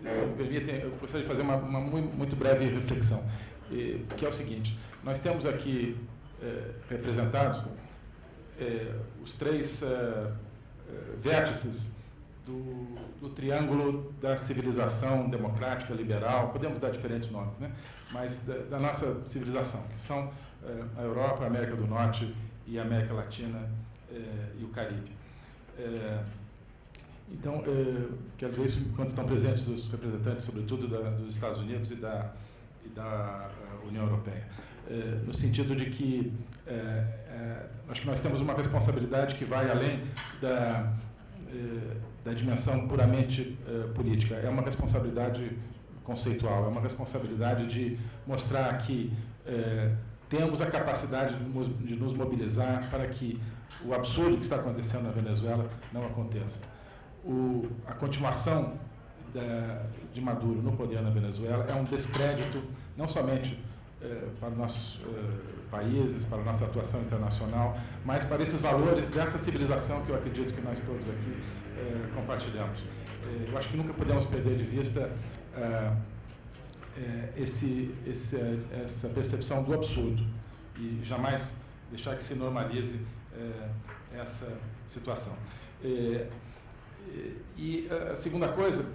se me permitem, eu gostaria de fazer uma, uma muito breve reflexão, que é o seguinte: nós temos aqui representados eh, os três eh, eh, vértices do, do, triângulo da civilização democrática, liberal, podemos dar diferentes nomes, né? mas da, da nossa civilização, que são eh, a Europa, a América do Norte e a América Latina eh, e o Caribe. Eh, então, quero dizer isso enquanto estão presentes os representantes, sobretudo da, dos Estados Unidos e da, e da União Europeia. No sentido de que é, é, acho que nós temos uma responsabilidade que vai além da, é, da dimensão puramente política. É uma responsabilidade conceitual, é uma responsabilidade de mostrar que eh, temos a capacidade de nos, de nos mobilizar para que o absurdo que está acontecendo na Venezuela não aconteça. O, a continuação da, de Maduro no poder na Venezuela é um descrédito não somente para nossos eh, países, para a nossa atuação internacional, mas para esses valores dessa civilização que eu acredito que nós todos aqui eh, compartilhamos. Eh, eu acho que nunca podemos perder de vista eh, eh, esse, esse, essa percepção do absurdo e jamais deixar que se normalize essa situação. E a segunda coisa,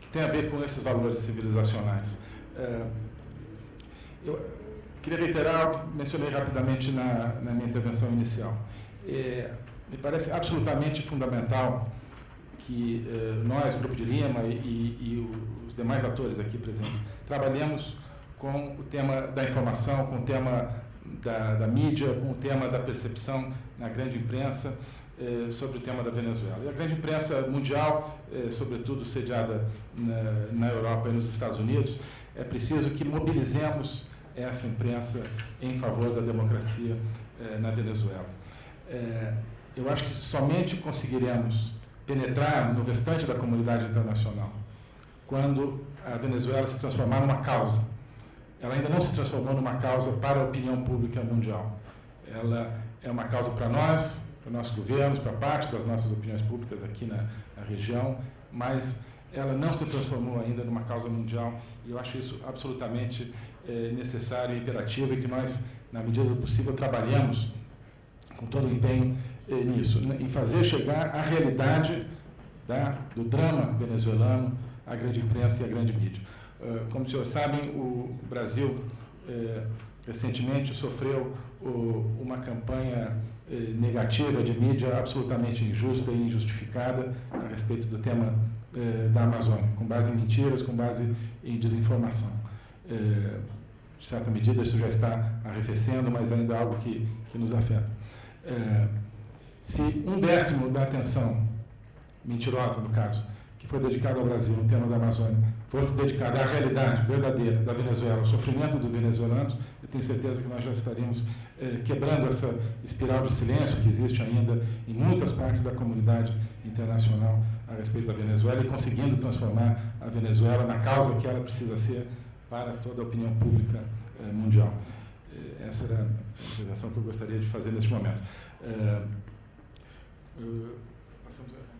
que tem a ver com esses valores civilizacionais. Eu queria reiterar o que mencionei rapidamente na, na minha intervenção inicial. É, me parece absolutamente fundamental que eh, nós, Grupo de Lima e, e, os demais atores aqui presentes, trabalhemos com o tema da informação, com o tema da, da mídia, com o tema da percepção na grande imprensa eh, sobre o tema da Venezuela. E a grande imprensa mundial, eh, sobretudo sediada na, na Europa e nos Estados Unidos, é preciso que mobilizemos essa imprensa em favor da democracia eh, na Venezuela. Eh, eu acho que somente conseguiremos penetrar no restante da comunidade internacional quando a Venezuela se transformar numa causa. Ela ainda não se transformou numa causa para a opinião pública mundial. Ela é uma causa para nós, para nossos governos, para parte das nossas opiniões públicas aqui na, na região, mas ela não se transformou ainda numa causa mundial e eu acho isso absolutamente é, necessário e imperativo e que nós, na medida do possível, trabalhamos com todo o empenho é, nisso, em fazer chegar a realidade da, do drama venezuelano à grande imprensa e à grande mídia. Uh, como os senhores sabem, o Brasil uh, recentemente sofreu uma campanha eh, negativa de mídia absolutamente injusta e injustificada a respeito do tema eh, da Amazônia, com base em mentiras, com base em desinformação. De certa medida, isso já está arrefecendo, mas ainda é algo que, que nos afeta. Eh, se um décimo da atenção mentirosa, no caso, que foi dedicada ao Brasil no tema da Amazônia, fosse dedicada à realidade verdadeira da Venezuela, ao sofrimento dos venezuelanos, eu tenho certeza que nós já estaríamos eh, quebrando essa espiral de silêncio que existe ainda em muitas partes da comunidade internacional a respeito da Venezuela e conseguindo transformar a Venezuela na causa que ela precisa ser para toda a opinião pública eh, mundial. Eh, essa era a intervenção que eu gostaria de fazer neste momento. Eh, passamos a...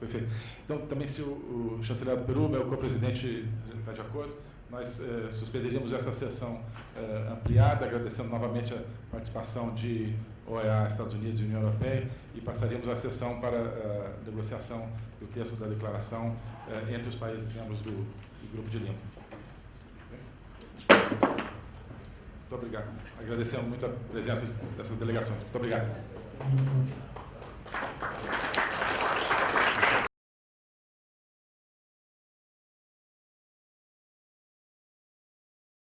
Perfeito. Então, também se o, o chanceler do Peru, meu co-presidente, está de acordo, nós eh, suspenderíamos essa sessão eh, ampliada, agradecendo novamente a participação de OEA, Estados Unidos e União Europeia, e passaríamos a sessão para a negociação do texto da declaração eh, entre os países membros do, do Grupo de Lima. Muito obrigado. Agradecemos muito a presença dessas delegações. Muito obrigado.